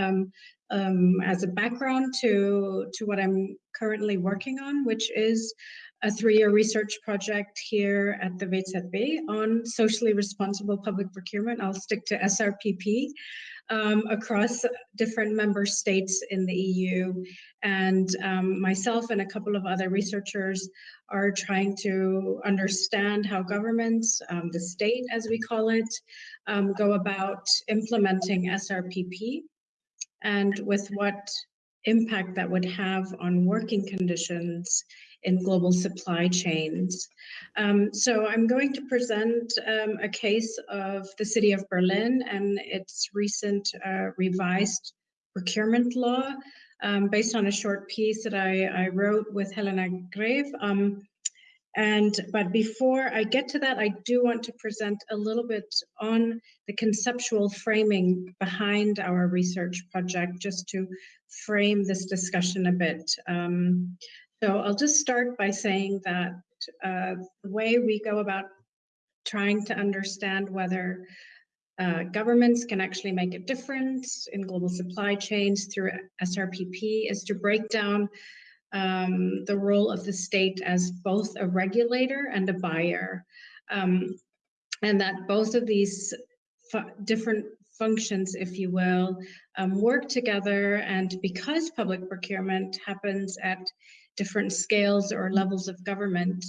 Um, um, as a background to, to what I'm currently working on, which is a three-year research project here at the WZB on socially responsible public procurement. I'll stick to SRPP um, across different member states in the EU. And um, myself and a couple of other researchers are trying to understand how governments, um, the state as we call it, um, go about implementing SRPP and with what impact that would have on working conditions in global supply chains. Um, so I'm going to present um, a case of the city of Berlin and its recent uh, revised procurement law um, based on a short piece that I, I wrote with Helena Greve. Um, and but before I get to that, I do want to present a little bit on the conceptual framing behind our research project, just to frame this discussion a bit. Um, so I'll just start by saying that uh, the way we go about trying to understand whether uh, governments can actually make a difference in global supply chains through SRPP is to break down um, the role of the state as both a regulator and a buyer. Um, and that both of these different functions, if you will, um, work together. And because public procurement happens at different scales or levels of government,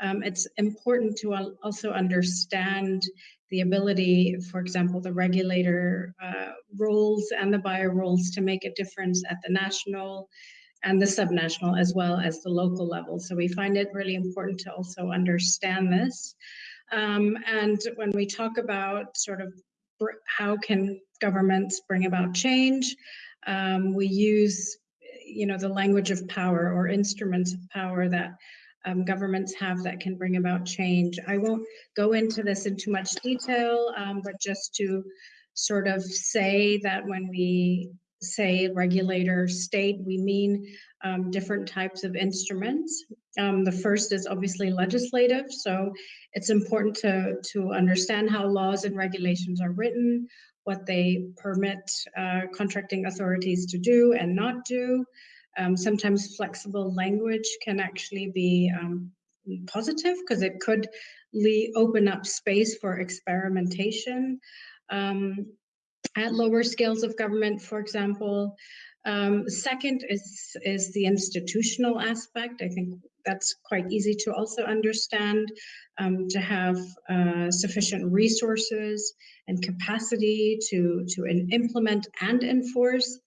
um, it's important to also understand the ability, for example, the regulator uh, roles and the buyer roles to make a difference at the national and the subnational as well as the local level. So we find it really important to also understand this. Um, and when we talk about sort of how can governments bring about change, um, we use you know, the language of power or instruments of power that um, governments have that can bring about change. I won't go into this in too much detail, um, but just to sort of say that when we say regulator state, we mean um, different types of instruments. Um, the first is obviously legislative, so it's important to, to understand how laws and regulations are written, what they permit uh, contracting authorities to do and not do. Um, sometimes flexible language can actually be um, positive because it could open up space for experimentation. Um, at lower scales of government, for example. Um, second is, is the institutional aspect. I think that's quite easy to also understand, um, to have uh, sufficient resources and capacity to, to implement and enforce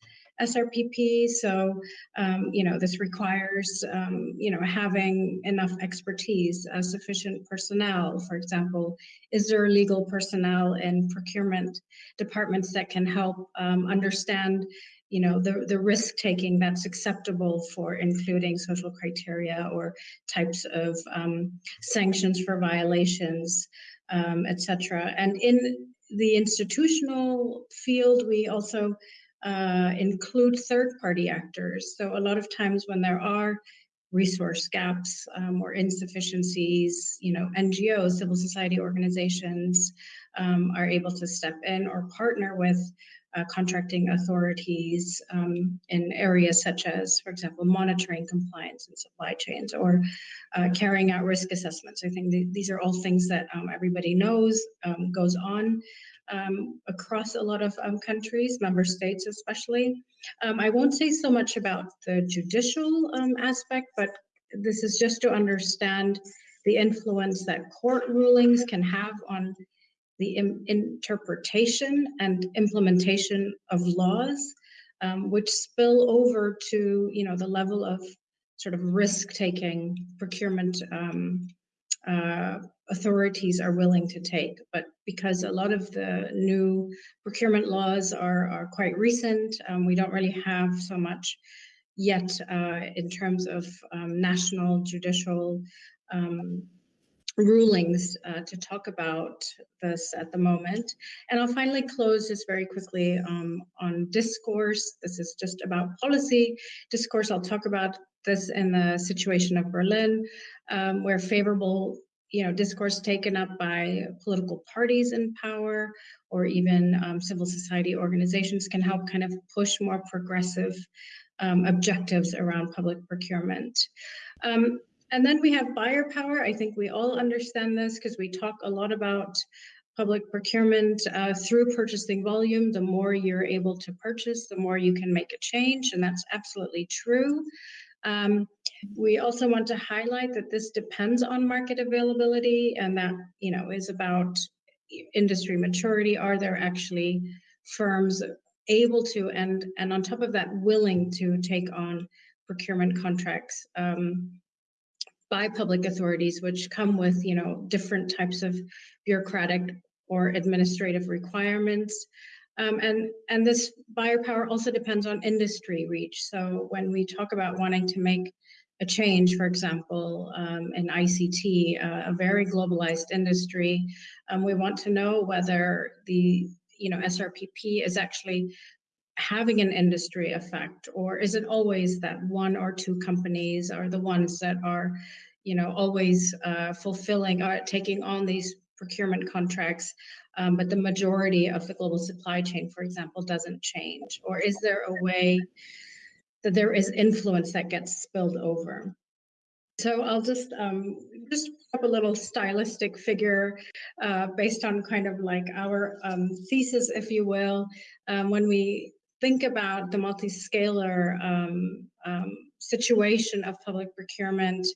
SRPP. So, um, you know, this requires, um, you know, having enough expertise, uh, sufficient personnel. For example, is there legal personnel in procurement departments that can help um, understand, you know, the, the risk taking that's acceptable for including social criteria or types of um, sanctions for violations, um, etc. And in the institutional field, we also uh, include third-party actors. So a lot of times when there are resource gaps um, or insufficiencies, you know, NGOs, civil society organizations um, are able to step in or partner with uh, contracting authorities um, in areas such as, for example, monitoring compliance in supply chains or uh, carrying out risk assessments. I think th these are all things that um, everybody knows um, goes on um, across a lot of um, countries, member states especially. Um, I won't say so much about the judicial um, aspect, but this is just to understand the influence that court rulings can have on the interpretation and implementation of laws, um, which spill over to you know the level of sort of risk-taking procurement um, uh, authorities are willing to take. But because a lot of the new procurement laws are, are quite recent, um, we don't really have so much yet uh, in terms of um, national judicial um, rulings uh, to talk about this at the moment. And I'll finally close just very quickly um, on discourse. This is just about policy discourse. I'll talk about this in the situation of Berlin, um, where favorable you know, discourse taken up by political parties in power or even um, civil society organizations can help kind of push more progressive um, objectives around public procurement. Um, and then we have buyer power. I think we all understand this because we talk a lot about public procurement uh, through purchasing volume. The more you're able to purchase, the more you can make a change, and that's absolutely true. Um, we also want to highlight that this depends on market availability and that, you know, is about industry maturity. Are there actually firms able to and and on top of that willing to take on procurement contracts um, by public authorities which come with you know different types of bureaucratic or administrative requirements um, and, and this buyer power also depends on industry reach. So when we talk about wanting to make a change, for example, um, in ICT, uh, a very globalized industry, um, we want to know whether the you know SRPP is actually having an industry effect, or is it always that one or two companies are the ones that are, you know, always uh, fulfilling or taking on these procurement contracts um, but the majority of the global supply chain, for example, doesn't change? Or is there a way that there is influence that gets spilled over? So I'll just um, just up a little stylistic figure uh, based on kind of like our um, thesis, if you will, um, when we think about the multi-scalar um, um, situation of public procurement.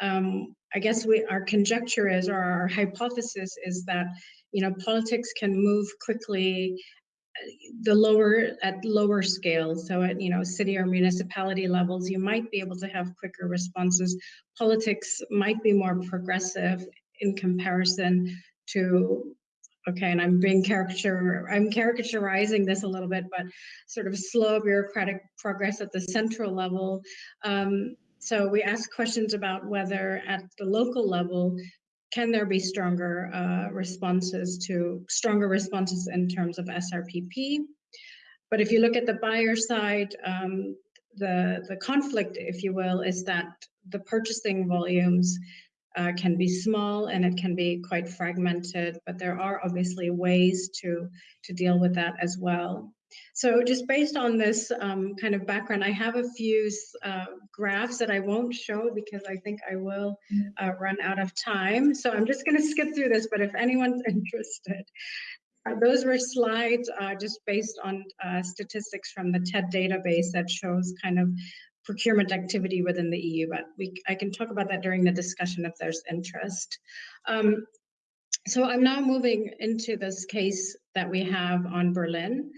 Um, I guess we our conjecture is, or our hypothesis is that you know, politics can move quickly the lower at lower scales. So at you know city or municipality levels you might be able to have quicker responses. Politics might be more progressive in comparison to okay and i'm being caricature i'm caricaturizing this a little bit but sort of slow bureaucratic progress at the central level. Um, so we ask questions about whether at the local level can there be stronger uh, responses to stronger responses in terms of SRPP? But if you look at the buyer side, um, the the conflict, if you will, is that the purchasing volumes uh, can be small and it can be quite fragmented. But there are obviously ways to to deal with that as well. So just based on this um, kind of background, I have a few uh, graphs that I won't show because I think I will mm. uh, run out of time. So I'm just going to skip through this, but if anyone's interested, uh, those were slides uh, just based on uh, statistics from the TED database that shows kind of procurement activity within the EU, but we, I can talk about that during the discussion if there's interest. Um, so I'm now moving into this case that we have on Berlin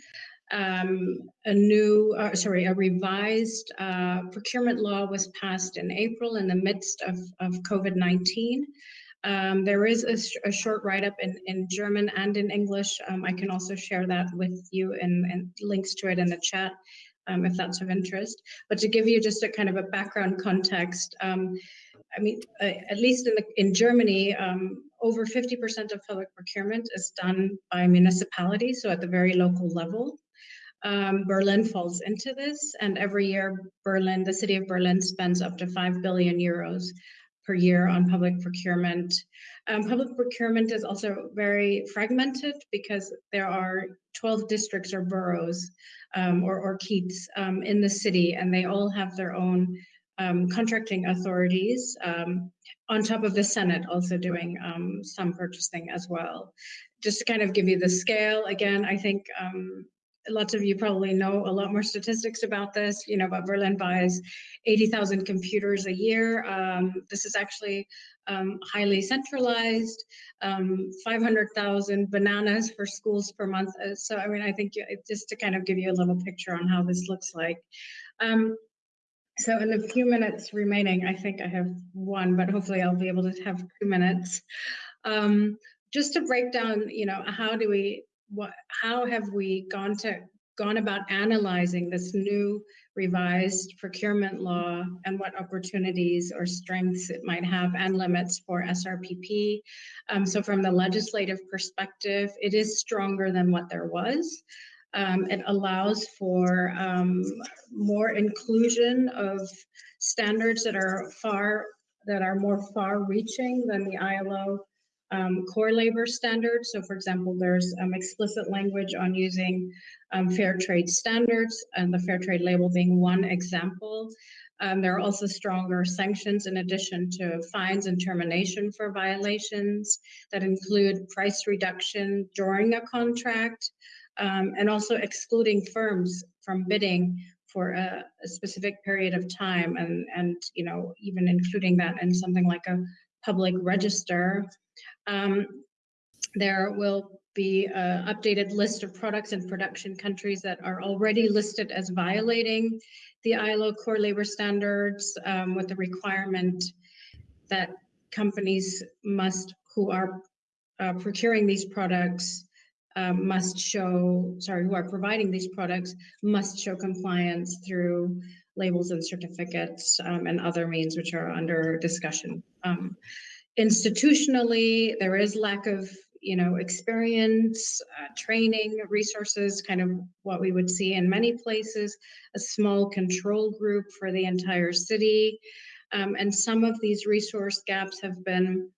um, a new, uh, sorry, a revised uh, procurement law was passed in April in the midst of, of COVID-19. Um, there is a, a short write-up in, in German and in English. Um, I can also share that with you and, and links to it in the chat um, if that's of interest. But to give you just a kind of a background context, um, I mean, uh, at least in, the, in Germany, um, over 50% of public procurement is done by municipalities, so at the very local level. Um, Berlin falls into this, and every year, Berlin, the city of Berlin, spends up to 5 billion euros per year on public procurement. Um, public procurement is also very fragmented because there are 12 districts or boroughs um, or, or um, in the city, and they all have their own um, contracting authorities, um, on top of the Senate also doing um, some purchasing as well. Just to kind of give you the scale, again, I think um, lots of you probably know a lot more statistics about this, you know, but Berlin buys 80,000 computers a year. Um, this is actually um, highly centralized, um, 500,000 bananas for schools per month. Uh, so, I mean, I think just to kind of give you a little picture on how this looks like. Um, so in the few minutes remaining, I think I have one, but hopefully I'll be able to have two minutes. Um, just to break down, you know, how do we what how have we gone to gone about analyzing this new revised procurement law and what opportunities or strengths it might have and limits for SRPP. Um, so from the legislative perspective, it is stronger than what there was. Um, it allows for um, more inclusion of standards that are far that are more far-reaching than the ILO um, core labor standards. So, for example, there's um, explicit language on using um, fair trade standards, and the fair trade label being one example. Um, there are also stronger sanctions in addition to fines and termination for violations that include price reduction during a contract um, and also excluding firms from bidding for a, a, specific period of time and and you know even including that in something like a public register um, there will be an updated list of products and production countries that are already listed as violating the ILO core labor standards um, with the requirement that companies must who are uh, procuring these products um, must show, sorry, who are providing these products must show compliance through labels and certificates um, and other means which are under discussion. Um, institutionally, there is lack of you know experience, uh, training, resources, kind of what we would see in many places, a small control group for the entire city. Um, and some of these resource gaps have been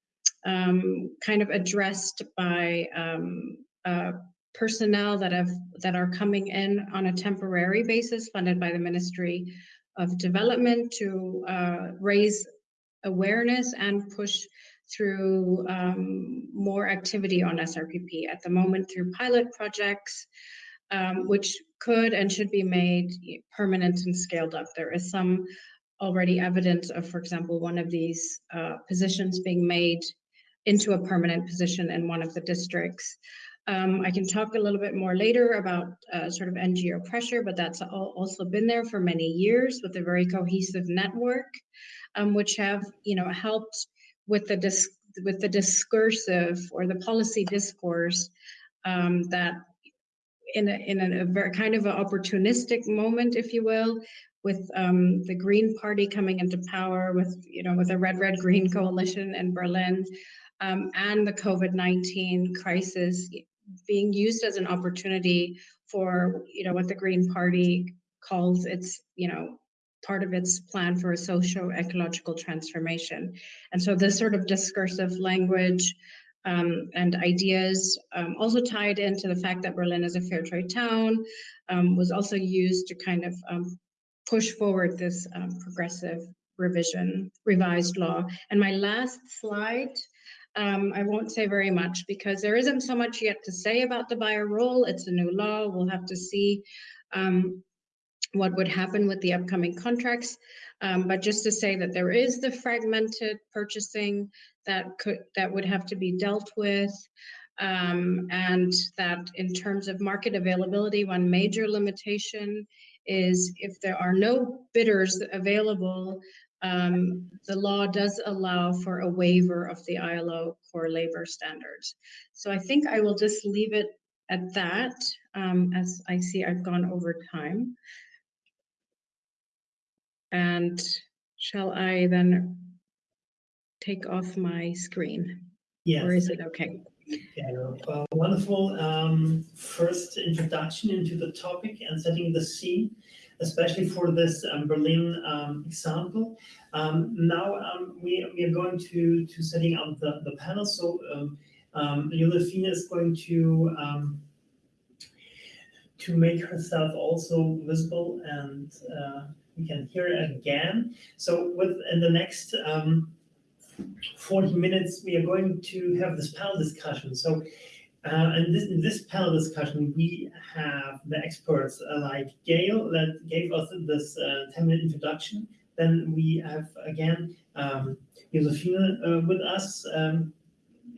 um, kind of addressed by um, uh, personnel that have that are coming in on a temporary basis, funded by the Ministry of Development, to uh, raise awareness and push through um, more activity on SRPP. At the moment, through pilot projects, um, which could and should be made permanent and scaled up. There is some already evidence of, for example, one of these uh, positions being made into a permanent position in one of the districts. Um, I can talk a little bit more later about uh, sort of NGO pressure, but that's also been there for many years with a very cohesive network, um, which have you know helped with the dis- with the discursive or the policy discourse um, that in a, in a, a, very kind of an opportunistic moment, if you will, with um, the Green Party coming into power, with you know with a red red green coalition in Berlin, um, and the COVID nineteen crisis being used as an opportunity for you know what the Green Party calls its you know part of its plan for a socio-ecological transformation. And so this sort of discursive language um, and ideas um, also tied into the fact that Berlin is a fair trade town um, was also used to kind of um, push forward this um, progressive revision, revised law. And my last slide um, I won't say very much because there isn't so much yet to say about the buyer role. It's a new law. We'll have to see um, what would happen with the upcoming contracts. Um, but just to say that there is the fragmented purchasing that could that would have to be dealt with. Um, and that in terms of market availability, one major limitation is if there are no bidders available, um, the law does allow for a waiver of the ILO core labor standards. So I think I will just leave it at that um, as I see I've gone over time. And shall I then take off my screen? Yes. Or is it okay? Yeah, uh, wonderful um, first introduction into the topic and setting the scene especially for this um, Berlin um, example. Um, now um, we, we are going to, to setting up the, the panel. So um, um, is going to to make herself also visible and uh, we can hear it again. So with in the next um, 40 minutes, we are going to have this panel discussion. So uh, and this, in this panel discussion, we have the experts uh, like Gail that gave us this uh, 10 minute introduction. Then we have again um, Josefine uh, with us um,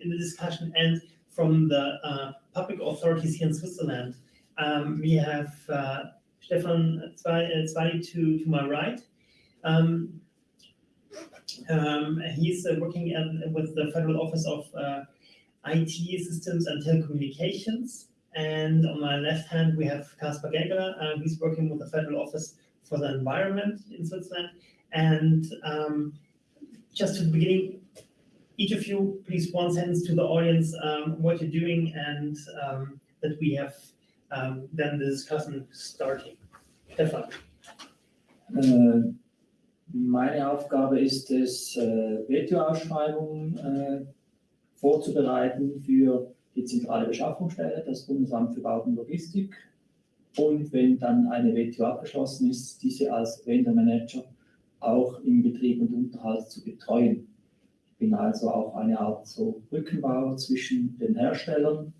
in the discussion, and from the uh, public authorities here in Switzerland, um, we have uh, Stefan Zwali to, to my right. Um, um, he's working at, with the Federal Office of IT systems and telecommunications. And on my left hand, we have Caspar Gägeler. Uh, he's working with the Federal Office for the Environment in Switzerland. And um, just to the beginning, each of you, please one sentence to the audience um, what you're doing and um, that we have um, then the discussion starting. Stefan. Uh, Meine Aufgabe ist es, äh, WTO-Ausschreibungen äh, vorzubereiten für die zentrale Beschaffungsstelle, das Bundesamt für Bau und Logistik. Und wenn dann eine WTO abgeschlossen ist, diese als Vendor-Manager auch im Betrieb und Unterhalt zu betreuen. Ich bin also auch eine Art so Brückenbauer zwischen den Herstellern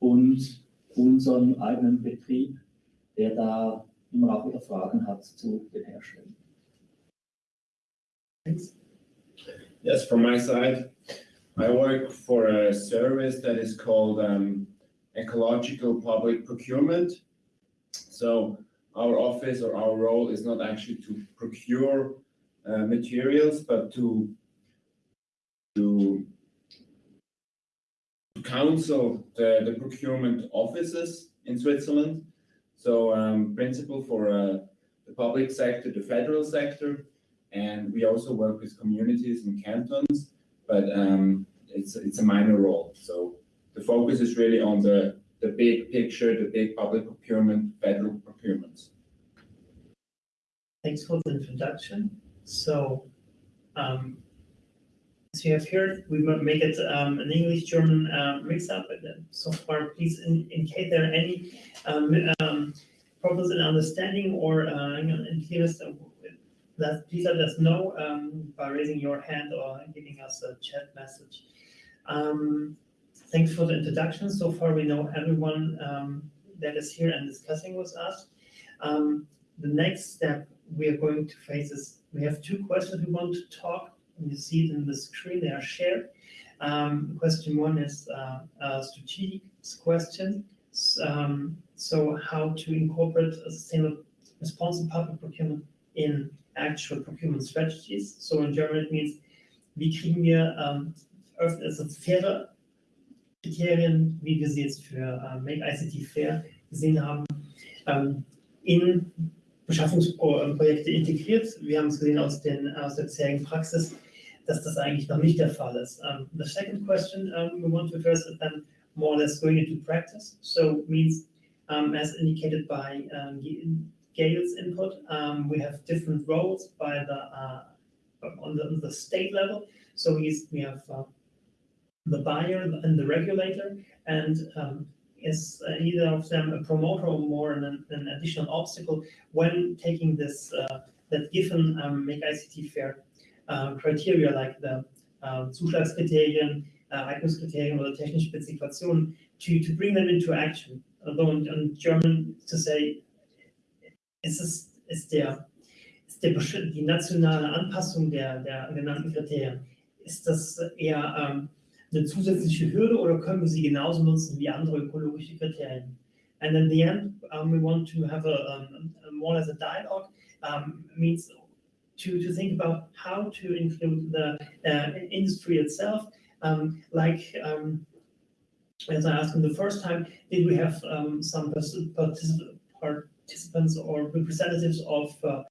und unserem eigenen Betrieb, der da immer auch wieder Fragen hat zu den Herstellern. Thanks. Yes, from my side, I work for a service that is called um, ecological public procurement. So our office or our role is not actually to procure uh, materials, but to to to counsel the, the procurement offices in Switzerland. So um, principal for uh, the public sector, the federal sector, and we also work with communities and cantons, but um, it's it's a minor role. So the focus is really on the the big picture, the big public procurement, federal procurements. Thanks for the introduction. So, um, as you have heard, we make it um, an English-German uh, mix-up. So far, please in, case there are any um, um, problems in understanding or uh, you know, in clearness. of- That please let us know um, by raising your hand or giving us a chat message. Um, thanks for the introduction. So far, we know everyone um, that is here and discussing with us. Um, the next step we are going to face is we have two questions we want to talk. You see it in the screen, they are shared. Um, question one is uh, a strategic question. Um, so how to incorporate a sustainable responsible public procurement in actual procurement strategies. So in German it means, wie kriegen wir ähm, also faire Kriterien, wie wir sie jetzt für äh, Make ICT Fair gesehen haben, ähm, in Beschaffungsprojekte integriert. Wir haben es gesehen aus, den, aus der bisherigen Praxis, dass das eigentlich noch nicht der Fall ist. Um, the second question um, we want to address is then more or less going into practice. So means, um, as indicated by um, Gail's input, um, we have different roles by the uh, on the, the state level. So we, we have uh, the buyer and the regulator, and is uh, either of them a promoter or more an, an additional obstacle when taking this uh, that given um, make ICT fair criteria like the uh, Zuschlagskriterien, uh, Eignungskriterien oder technische Spezifikationen to, to bring them into action. Although in, in German to say ist es ist der ist der die nationale Anpassung der, der genannten Kriterien ist das eher ähm, eine zusätzliche Hürde oder können wir sie genauso nutzen wie andere ökologische Kriterien? And in the end, um, we want to have a, um, a more as a dialogue um, means to, to think about how to include the uh, industry itself. Um, like um, as I asked him the first time, did we have um, some particip- particip- participants or representatives of uh,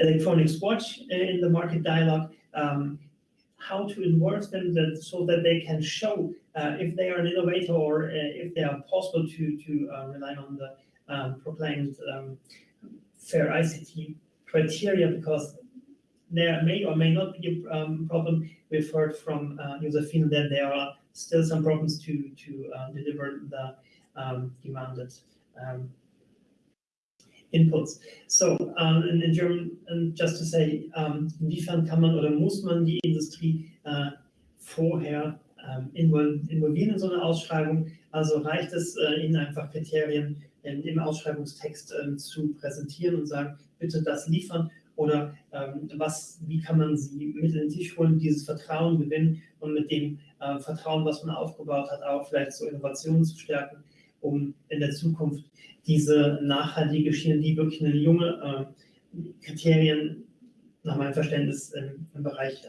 electronics watch in the market dialogue? Um, how to involve them that, so that they can show uh, if they are an innovator or uh, if they are possible to, to uh, rely on the um, proclaimed um, fair ICT criteria because there may or may not be a um, problem. We've heard from uh, Josephine that there are still some problems to, to uh, deliver the um, demanded um, inputs. So in, in German, just to say, inwiefern kann man oder muss man die Industrie äh, vorher ähm, invol involvieren in so eine Ausschreibung? Also reicht es, äh, ihnen einfach Kriterien in, im Ausschreibungstext ähm, zu präsentieren und sagen, bitte das liefern? Oder ähm, was, wie kann man sie mit in den Tisch holen, dieses Vertrauen gewinnen und mit dem äh, Vertrauen, was man aufgebaut hat, auch vielleicht so Innovationen zu stärken, um in der Zukunft diese nachhaltige Schiene, die wirklich eine junge äh, Kriterien nach meinem Verständnis im, im Bereich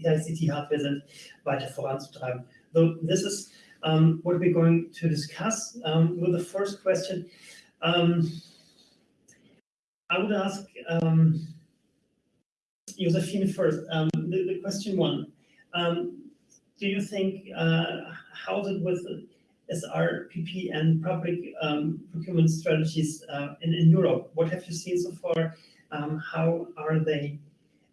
ICT-Hardware sind, weiter voranzutreiben. So this is um, what we're going to discuss um, with the first question. Um, I would ask um, Josephine first. Um, the, the question one, um, do you think, uh, how's it with SRPP and public um, procurement strategies uh, in, in Europe? What have you seen so far? um, how are they?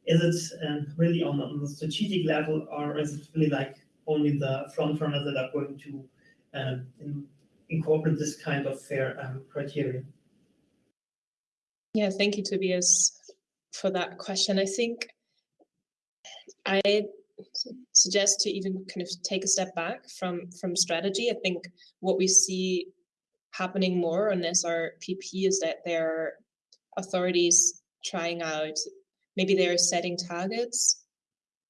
Is it um, really on, on the strategic level, or is it really like only the front runners that are going to in, incorporate this kind of fair um, criteria? Yeah, thank you, Tobias, for that question. I think I suggest to even kind of take a step back from from strategy. I think what we see happening more on SRPP is that there are authorities trying out, maybe they're setting targets,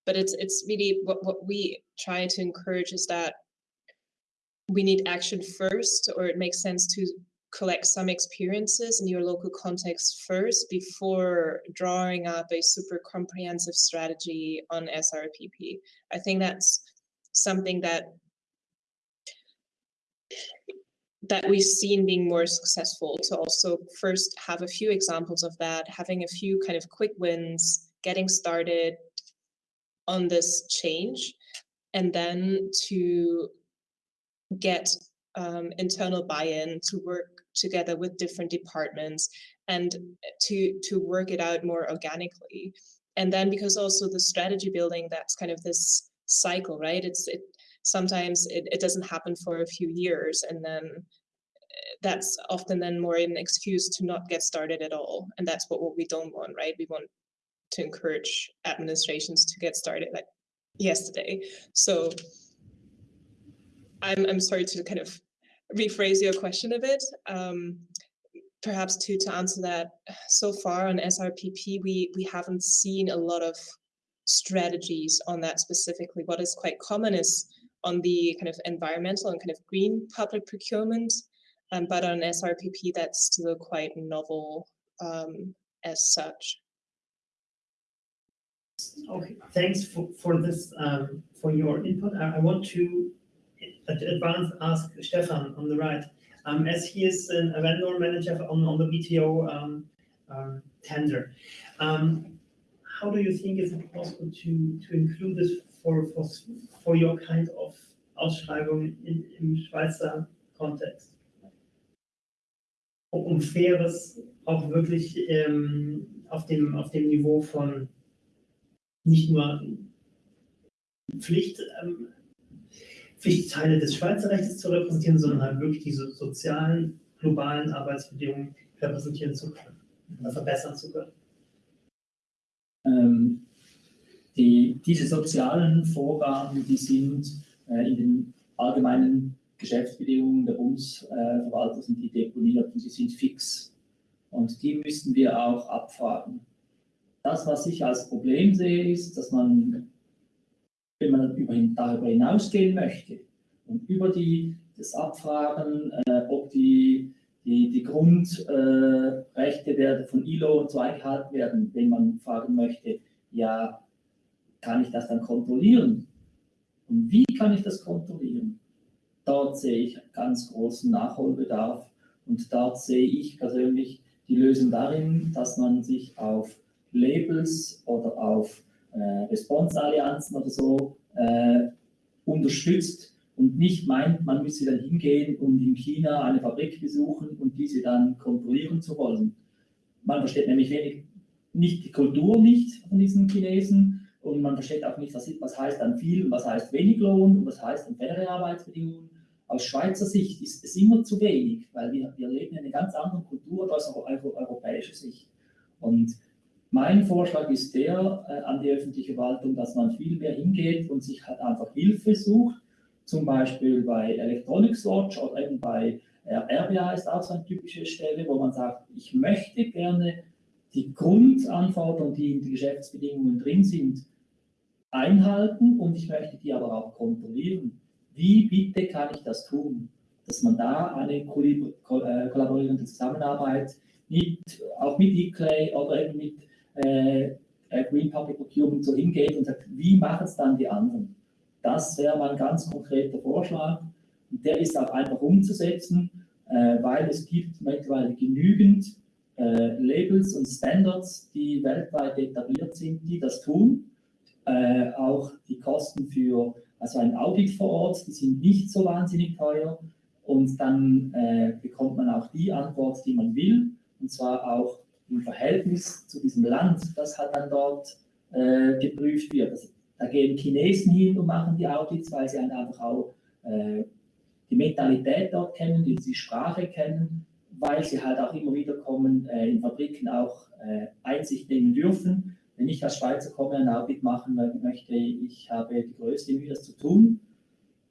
but it's it's really what, what we try to encourage is that we need action first, or it makes sense to collect some experiences in your local context first before drawing up a super comprehensive strategy on SRPP. I think that's something that that we've seen being more successful to also first have a few examples of that, having a few kind of quick wins, getting started on this change, and then to get um, internal buy-in to work together with different departments and to to work it out more organically. And then because also the strategy building that's kind of this cycle right? It's it sometimes it, it doesn't happen for a few years and then eh, that's often then more an excuse to not get started at all. And that's what, what we don't want right? We want to encourage administrations to get started like yesterday. So i'm i'm sorry to kind of rephrase your question a bit. Um, perhaps to to answer that, so far on SRPP, we we haven't seen a lot of strategies on that specifically. What is quite common is on the kind of environmental and kind of green public procurement, um, but on SRPP, that's still quite novel um, as such. Okay, thanks for, for this, um, for your input. I, I want to advance ask Stefan on the right, um, as he is an, a vendor manager on, on the BTO um, um, tender. How do you think is it possible to, to include this for, for, for your kind of Ausschreibung in, im Schweizer Kontext? Um faires auch wirklich ähm, auf, dem, auf dem Niveau von nicht nur Pflicht ähm, Pflichtteile des Schweizer Rechts zu repräsentieren, sondern halt wirklich diese sozialen, globalen Arbeitsbedingungen repräsentieren zu können oder verbessern zu können. Ähm, die, diese sozialen Vorgaben, die sind äh, in den allgemeinen Geschäftsbedingungen der Bundesverwaltung sind die deponiert und die sind fix. Und die müssten wir auch abfragen. Das, was ich als Problem sehe, ist, dass man wenn man darüber hinausgehen möchte und über die, das Abfragen, äh, ob die, die, die Grundrechte äh, von ILO und so eingehalten werden, wenn man fragen möchte, ja, kann ich das dann kontrollieren? Und wie kann ich das kontrollieren? Dort sehe ich ganz großen Nachholbedarf und dort sehe ich persönlich die Lösung darin, dass man sich auf Labels oder auf äh, Response-Allianzen oder so äh, unterstützt und nicht meint, man müsse dann hingehen und in China eine Fabrik besuchen und diese dann kontrollieren zu wollen. Man versteht nämlich wenig, nicht die Kultur nicht von diesen Chinesen und man versteht auch nicht, was, was heißt dann viel und was heißt wenig Lohn und was heißt dann faire Arbeitsbedingungen. Aus Schweizer Sicht ist es immer zu wenig, weil wir, wir leben in einer ganz anderen Kultur als europäischer Sicht. Und mein Vorschlag ist der äh, an die öffentliche Verwaltung, dass man viel mehr hingeht und sich halt einfach Hilfe sucht, zum Beispiel bei Electronics Watch oder eben bei äh, RBA ist auch so eine typische Stelle, wo man sagt, ich möchte gerne die Grundanforderungen, die in den Geschäftsbedingungen drin sind, einhalten und ich möchte die aber auch kontrollieren. Wie bitte kann ich das tun? Dass man da eine äh, kollaborierende Zusammenarbeit mit, auch mit eClay oder eben mit äh, äh, Green Public Procurement so hingeht und sagt, wie machen es dann die anderen? Das wäre mein ganz konkreter Vorschlag. Und der ist auch einfach umzusetzen, äh, weil es gibt mittlerweile genügend äh, Labels und Standards, die weltweit etabliert sind, die das tun. Äh, auch die Kosten für also ein Audit vor Ort, die sind nicht so wahnsinnig teuer. Und dann äh, bekommt man auch die Antwort, die man will, und zwar auch im Verhältnis zu diesem Land, das halt dann dort äh, geprüft wird. Also, da gehen Chinesen hin und machen die Audits, weil sie einfach auch äh, die Mentalität dort kennen, die, Sprache kennen, weil sie halt auch immer wieder kommen, äh, in Fabriken auch äh, Einsicht nehmen dürfen. Wenn ich als Schweizer komme, ein Audit machen möchte, ich habe die größte Mühe, das zu tun.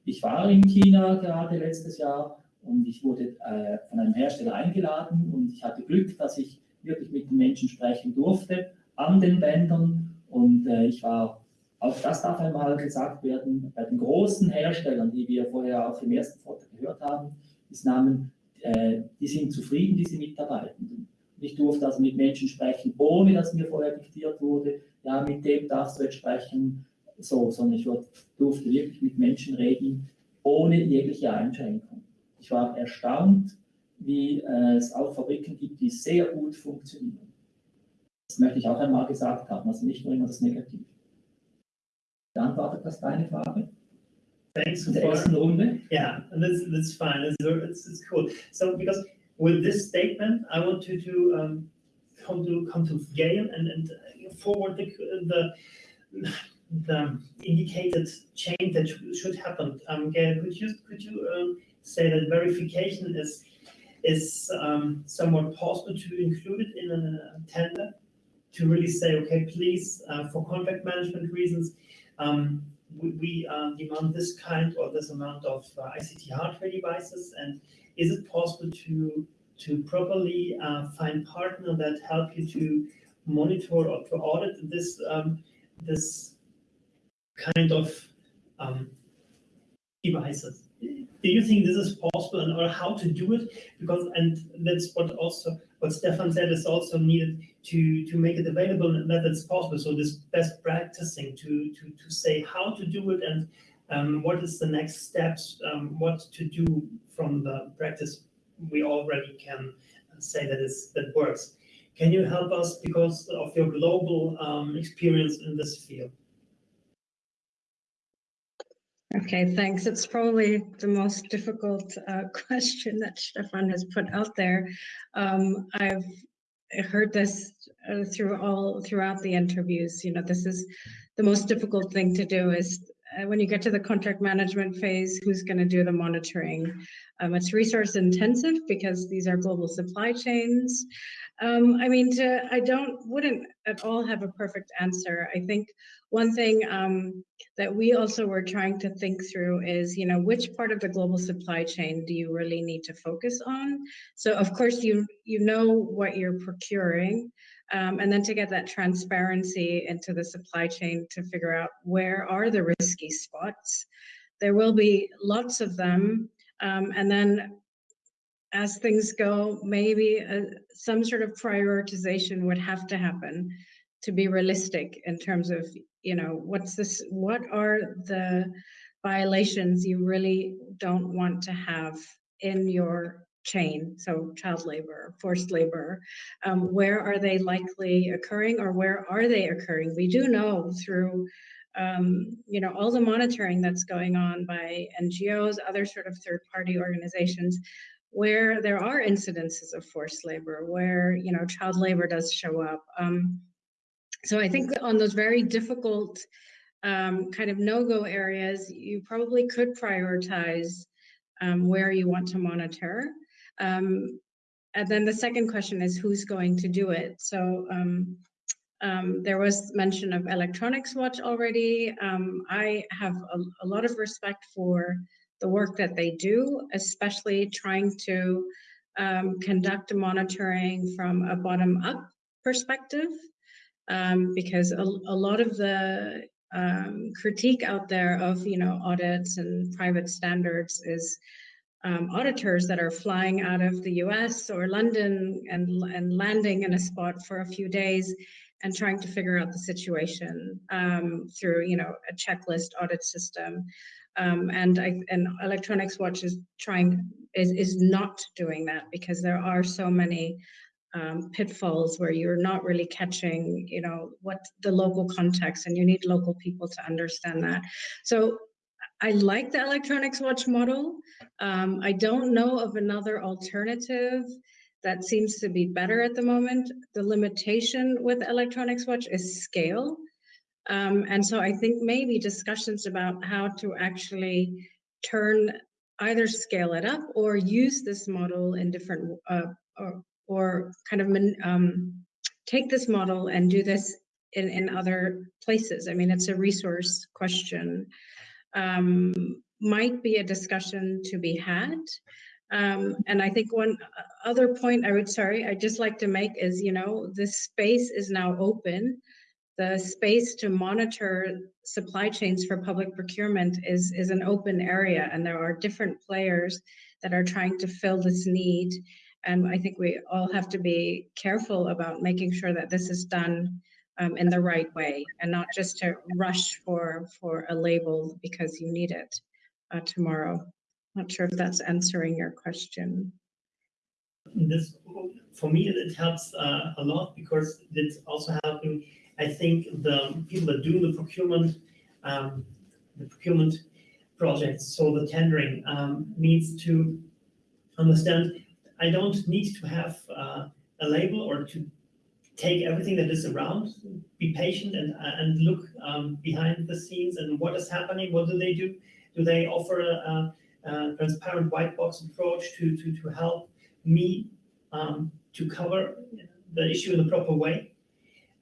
Ich war in China gerade letztes Jahr und ich wurde äh, von einem Hersteller eingeladen und ich hatte Glück, dass ich wirklich mit den Menschen sprechen durfte an den Bändern und äh, ich war, auch das darf einmal gesagt werden, bei den großen Herstellern, die wir vorher auch im ersten Vortrag gehört haben, ist Namen, äh, die sind zufrieden, diese Mitarbeitenden. Ich durfte also mit Menschen sprechen, ohne dass mir vorher diktiert wurde, ja, mit dem darfst du jetzt sprechen, so, sondern ich durfte wirklich mit Menschen reden, ohne jegliche Einschränkung. Ich war erstaunt, wie äh, es auch Fabriken gibt, die sehr gut funktionieren. Das möchte ich auch einmal gesagt haben, also nicht nur immer das Negative. Beantwortet das deine Frage? Thanks ersten Runde? Yeah, that's that's fine. It's, it's, it's cool. So because with this statement, I want to to um, come to come to Gail and and forward the the the indicated change that should happen. Um, Gail, could you could you um, say that verification is is um, somewhat possible to include it in a tender to really say, okay, please, uh, for contract management reasons, um, we, we uh, demand this kind or this amount of uh, ICT hardware devices, and is it possible to to properly uh, find partner that help you to monitor or to audit this um, this kind of um, devices? Do you think this is possible and or how to do it? Because and that's what also what stefan said is also needed to to make it available and that it's possible. So this best practicing to to to say how to do it and um, what is the next steps um, what to do from the practice we already can say that is that works. Can you help us because of your global um, experience in this field Okay, thanks. It's probably the most difficult uh, question that Stefan has put out there. Um, I've heard this uh, through all throughout the interviews. You know, this is the most difficult thing to do is when you get to the contract management phase, who's going to do the monitoring? Um, it's resource intensive because these are global supply chains. Um, I mean, to, I don't wouldn't at all have a perfect answer. I think one thing um, that we also were trying to think through is, you know, which part of the global supply chain do you really need to focus on? So of course you you know what you're procuring, um, and then to get that transparency into the supply chain to figure out where are the risky spots. There will be lots of them, um, and then as things go, maybe uh, some sort of prioritization would have to happen to be realistic in terms of you know what's this what are the violations you really don't want to have in your chain so child labor forced labor um, where are they likely occurring or where are they occurring we do know through um, you know all the monitoring that's going on by ngos other sort of third party organizations where there are incidences of forced labor where you know child labor does show up um, so I think on those very difficult um, kind of no-go areas, you probably could prioritize um, where you want to monitor. Um, and then the second question is who's going to do it? So um, um, there was mention of Electronics Watch already. Um, I have a, a, lot of respect for the work that they do, especially trying to conduct monitoring from a bottom-up perspective um, because a, a, lot of the um, critique out there of you know audits and private standards is um, auditors that are flying out of the US or London and, and landing in a spot for a few days and trying to figure out the situation um, through you know a checklist audit system. Um, and I, and Electronics Watch is trying is is not doing that because there are so many um, pitfalls where you're not really catching, you know, what the local context, and you need local people to understand that. So I like the electronics watch model. Um, I don't know of another alternative that seems to be better at the moment. The limitation with electronics watch is scale. Um, and so I think maybe discussions about how to actually turn either scale it up or use this model in different uh, or, or kind of um, take this model and do this in, in other places. I mean, it's a resource question. Um, might be a discussion to be had. Um, and I think one other point I would, sorry, I'd just like to make is, you know, this space is now open. The space to monitor supply chains for public procurement is, is an open area and there are different players that are trying to fill this need. And I think we all have to be careful about making sure that this is done um, in the right way and not just to rush for, for a label because you need it uh, tomorrow. Not sure if that's answering your question. This, for me, it helps uh, a lot because it's also helping. I think the people that do the procurement, um, the procurement projects, so the tendering, um, needs to understand. I don't need to have uh, a label or to take everything that is around, be patient and and look um, behind the scenes and what is happening. What do they do? Do they offer a, a transparent white box approach to to to help me um, to cover the issue in the proper way?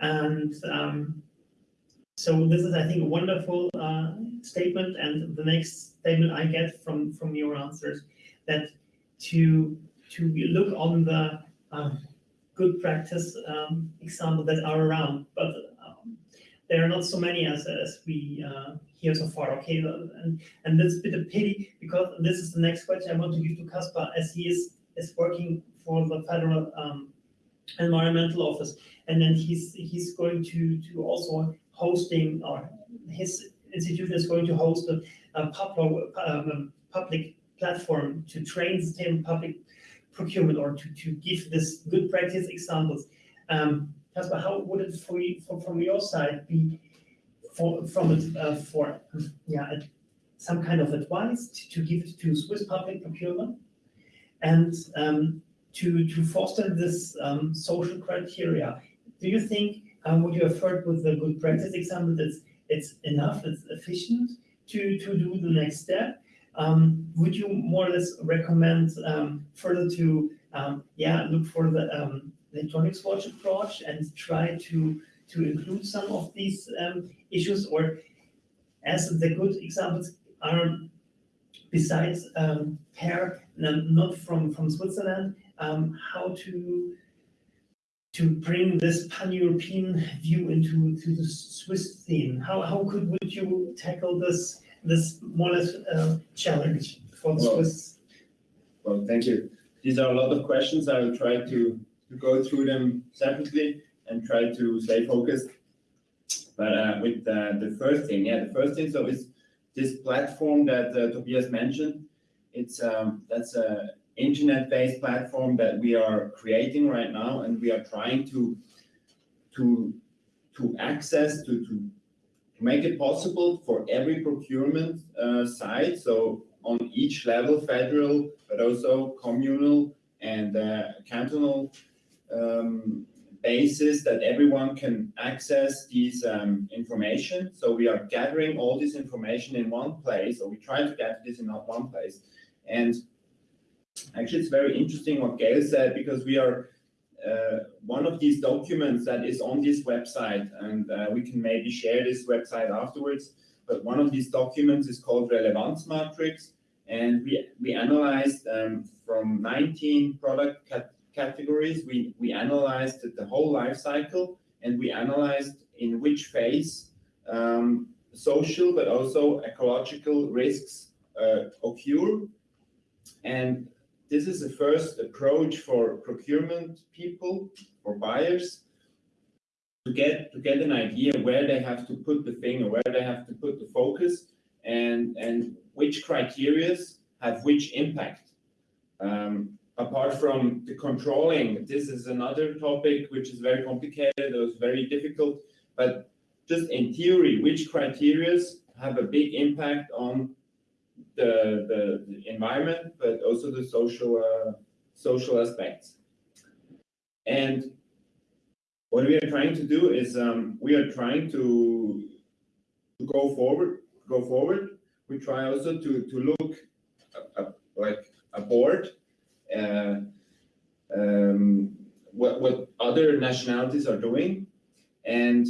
And um, so this is, I think, a wonderful uh, statement. And the next statement I get from from your answers that to to look on the um, good practice um, example that are around, but um, there are not so many as, as we uh, hear so far. Okay, and and that's a bit of pity because this is the next question I want to give to Caspar as he is is working for the federal um, environmental office, and then he's he's going to to also hosting or his institution is going to host a, a public um, public platform to train the public procurement or to, to give this good practice examples. Um, Caspar, how would it for you, for, from your side be for, from it uh, for yeah some kind of advice to, to give to Swiss public procurement and um, to to foster this um, social criteria? Do you think um, what you have heard with the good practice example that it's enough, it's efficient to to do the next step? Um, would you more or less recommend um, further to um, yeah look for the um, electronics watch approach and try to to include some of these um, issues, or as the good examples are besides um, pair not from from Switzerland, how to to bring this pan-European view into to the Swiss theme? How how could would you tackle this this more or uh, challenge for the Well, Swiss. Well, thank you. These are a lot of questions. I will try to, to go through them separately and try to stay focused. But uh, with uh, the first thing, yeah, the first thing, so is this platform that uh, Tobias mentioned. It's um, that's a internet-based platform that we are creating right now, and we are trying to to to access to to make it possible for every procurement uh, site, so on each level, federal, but also communal and uh, cantonal um, basis that everyone can access these um, information. So we are gathering all this information in one place, or we try to gather this in one place. And actually, it's very interesting what Gail said because we are one of these documents that is on this website, and uh, we can maybe share this website afterwards. But one of these documents is called Relevance Matrix, and we we analyzed um, from 19 product cat categories. We we analyzed the whole life cycle, and we analyzed in which phase um, social but also ecological risks uh, occur, and this is the first approach for procurement people, for buyers, to get to get an idea where they have to put the finger, where they have to put the focus, and and which criterias have which impact. Um, apart from the controlling, this is another topic which is very complicated. It was very difficult, but just in theory, which criterias have a big impact on the, the, environment, but also the social uh, social aspects. and what we are trying to do is um, we are trying to to go forward, go forward. We try also to to look uh, uh, like aboard. Uh, um, what what other nationalities are doing, and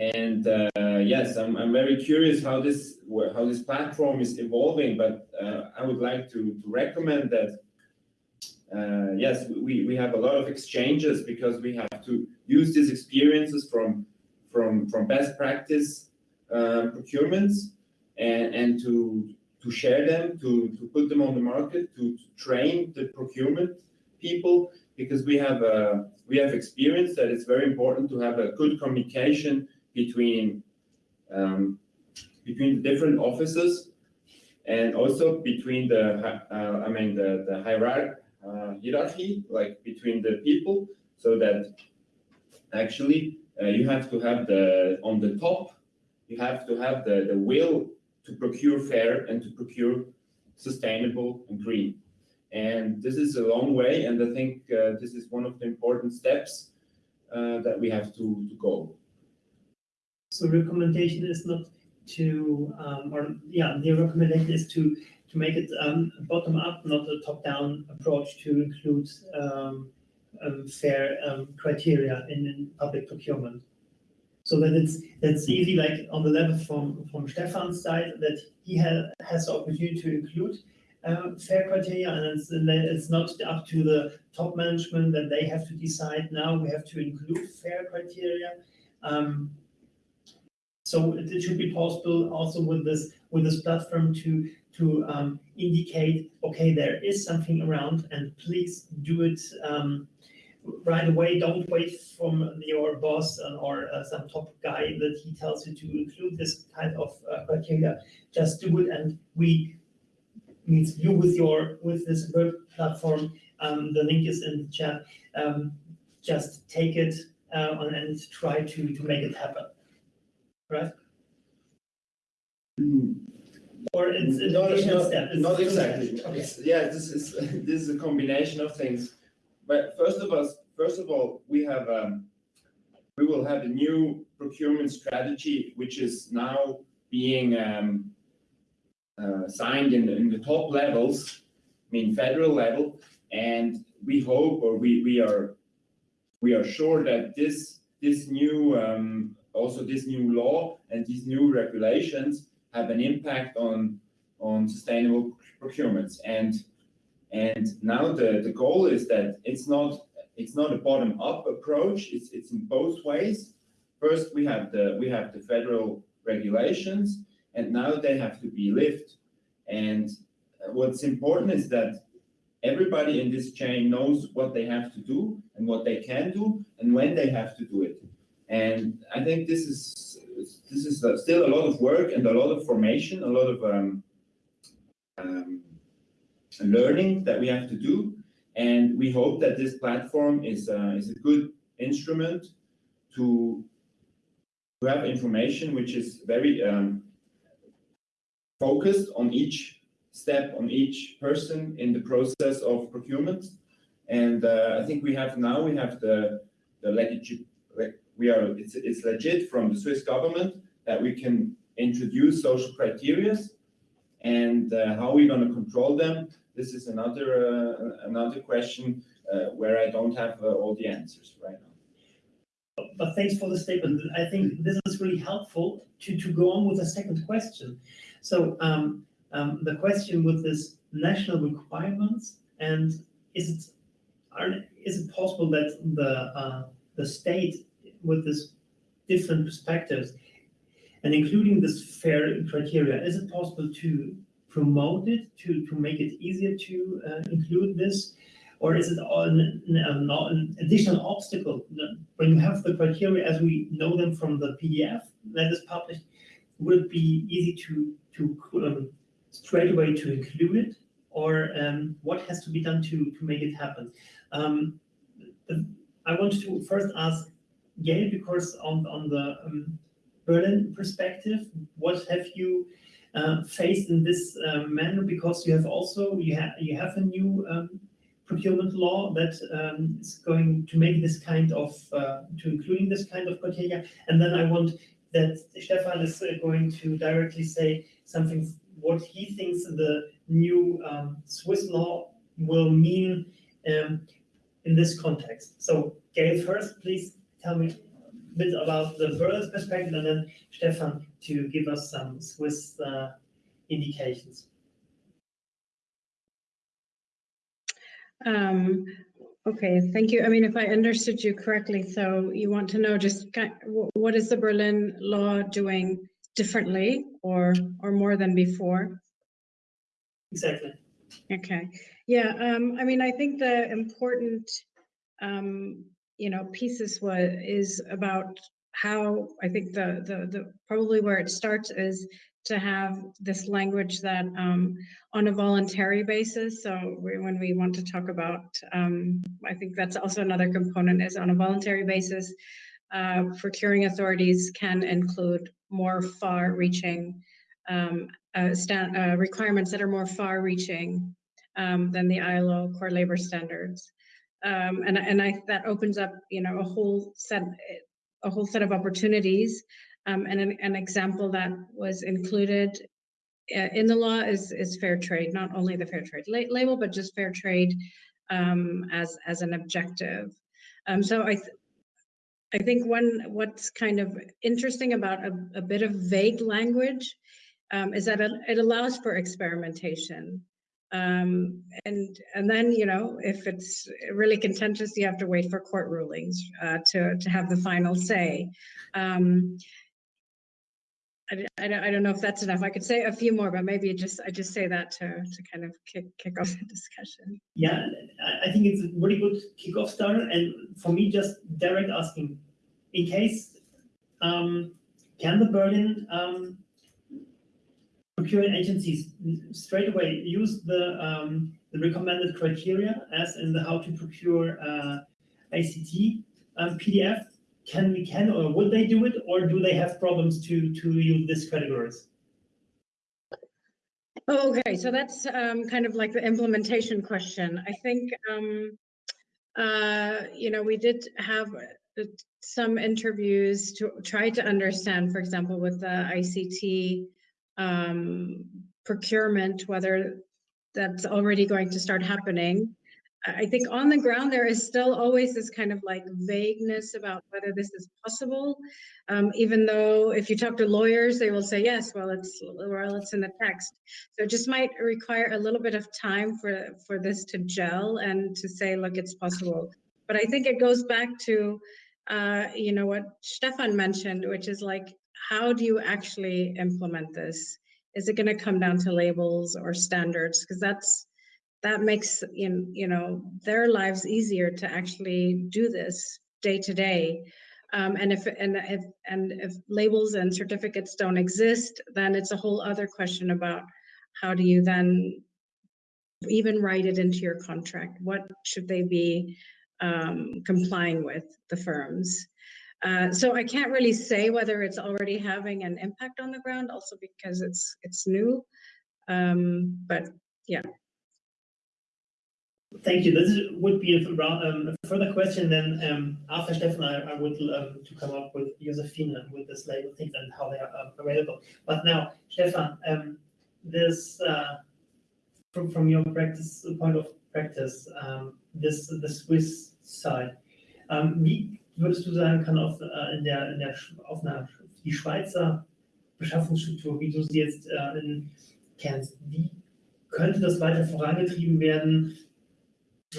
and uh, yes, I'm I'm very curious how this how this platform is evolving. But uh, I would like to to recommend that. Uh, yes, we, we have a lot of exchanges because we have to use these experiences from from from best practice uh, procurements and, and to to share them, to, to put them on the market, to, to train the procurement people, because we have uh, we have experience that it's very important to have a good communication between um, between different offices and also between the uh, I mean the the hierarchy uh, hierarchy like between the people so that actually uh, you have to have the on the top you have to have the the will to procure fair and to procure sustainable and green. And this is a long way and i think uh, this is one of the important steps uh, that we have to, to go So recommendation is not to, um, or yeah, the recommendation is to, to make it, um, bottom up, not a top down approach to include, um, um, fair, um, criteria in, in public procurement. So that it's, that's easy, like on the level from, from Stefan's side, that he ha- has the opportunity to include, uh, fair criteria, and it's, it's not up to the top management that they have to decide now, we have to include fair criteria. Um, so it it should be possible also with this, with this platform to, to um, indicate, okay, there is something around and please do it um, right away. Don't wait from your boss or uh, some top guy that he tells you to include this kind of uh, criteria. Just do it and we, means you with your, with this web platform, um, the link is in the chat. Um, just take it uh, and try to, to make it happen. Right? Or it's an Not, additional not, step? It's- not exactly. Okay. Yeah, this is, this is a combination of things. But first of all, first of all, we have, um, we will have a new procurement strategy, which is now being, um, uh, signed in the, in the top levels, I mean, federal level. And we hope, or we, we are, we are sure that this, this new, um, also this new law and these new regulations have an impact on, on sustainable procurements. And, and now the, the goal is that it's not, it's not a bottom-up approach, it's, it's in both ways. First, we have the, we have the federal regulations, and now they have to be lived. And what's important is that everybody in this chain knows what they have to do and what they can do and when they have to do it. And I think this is, this is still a lot of work and a lot of formation, a lot of um, um, learning that we have to do. And we hope that this platform is, uh, is a good instrument to, to have information which is very um, focused on each step, on each person in the process of procurement. And uh, I think we have now, we have the, the legit, like, we are, it's, it's legit from the Swiss government that we can introduce social criterias and uh, how we're going to control them. This is another, uh, another question uh, where I don't have uh, all the answers right now. But thanks for the statement. I think this is really helpful to, to go on with the second question. So um, um, the question with this national requirements and is it are, is it possible that the uh, the state with this different perspectives and including this fair criteria, is it possible to promote it to, to make it easier to uh, include this? Or is it all an, an, an additional obstacle? When you have the criteria as we know them from the PDF that is published, would it be easy to, to um, straight away to include it? Or um, what has to be done to, to make it happen? Um, I want to first ask Gail, because on, on the um, Berlin perspective, what have you uh, faced in this uh, manner? Because you have also, you have, you have a new um, procurement law that um, is going to make this kind of, uh, to including this kind of criteria. And then I want that Stefan is uh, going to directly say something, what he thinks the new um, Swiss law will mean um, in this context. So Gail first, please tell me a bit about the Berlin's perspective and then Stefan to give us some Swiss uh, indications. Um, okay, thank you. I mean, if I understood you correctly, so you want to know just what is the Berlin law doing differently or or more than before? Exactly. Okay, yeah, um, I mean, I think the important, um, you know, pieces was, is about how, I think the, the, the, probably where it starts is to have this language that, um, on a voluntary basis, so we, when we want to talk about, um, I think that's also another component is on a voluntary basis, uh, procuring authorities can include more far-reaching, um, uh, uh, requirements that are more far-reaching um, than the ILO core labor standards. Um, and and I that opens up you know a whole set a whole set of opportunities. Um, and an, an example that was included uh, in the law is is fair trade, not only the fair trade la- label, but just fair trade um, as as an objective. Um, so I. Th- I think one what's kind of interesting about a, a bit of vague language um, is that it allows for experimentation. Um, and and then you know if it's really contentious, you have to wait for court rulings uh, to to have the final say. Um, I, I don't, know if that's enough. I could say a few more, but maybe just I just say that to to kind of kick kick off the discussion. Yeah, I- I think it's a really good kickoff starter. And for me, just direct asking, in case, um, can the Berlin um, procurement agencies straight away use the um, the recommended criteria as in the how to procure uh, ICT um, PDF? Can we can or would they do it, or do they have problems to to use these categories? Okay, so that's um, kind of like the implementation question. I think, um, uh, you know, we did have uh, some interviews to try to understand, for example, with the ICT um, procurement, whether that's already going to start happening. I think on the ground, there is still always this kind of like vagueness about whether this is possible. Um, even though if you talk to lawyers, they will say, yes, well, it's, well, it's in the text. So it just might require a little bit of time for, for this to gel and to say, look, it's possible. But I think it goes back to, uh, you know, what Stefan mentioned, which is like, how do you actually implement this? Is it going to come down to labels or standards? Because that's, that makes you know, you know their lives easier to actually do this day to day um, and if and if and if labels and certificates don't exist then it's a whole other question about how do you then even write it into your contract what should they be um, complying with the firms uh, so I can't really say whether it's already having an impact on the ground, also because it's it's new. Um, but yeah, Thank you. This is- would be a um, a further question then, um, after Stefan, I, I would um, to come up with Josefina with this label things and how they are um, available. But now, Stefan, um, this, uh, from, from your practice, point of practice, um, this, the Swiss side, wie würdest du sagen, kann auf, äh, in der, in der, auf einer, die Schweizer Beschaffungsstruktur, wie du sie jetzt äh, in, kennst, wie könnte das weiter vorangetrieben werden?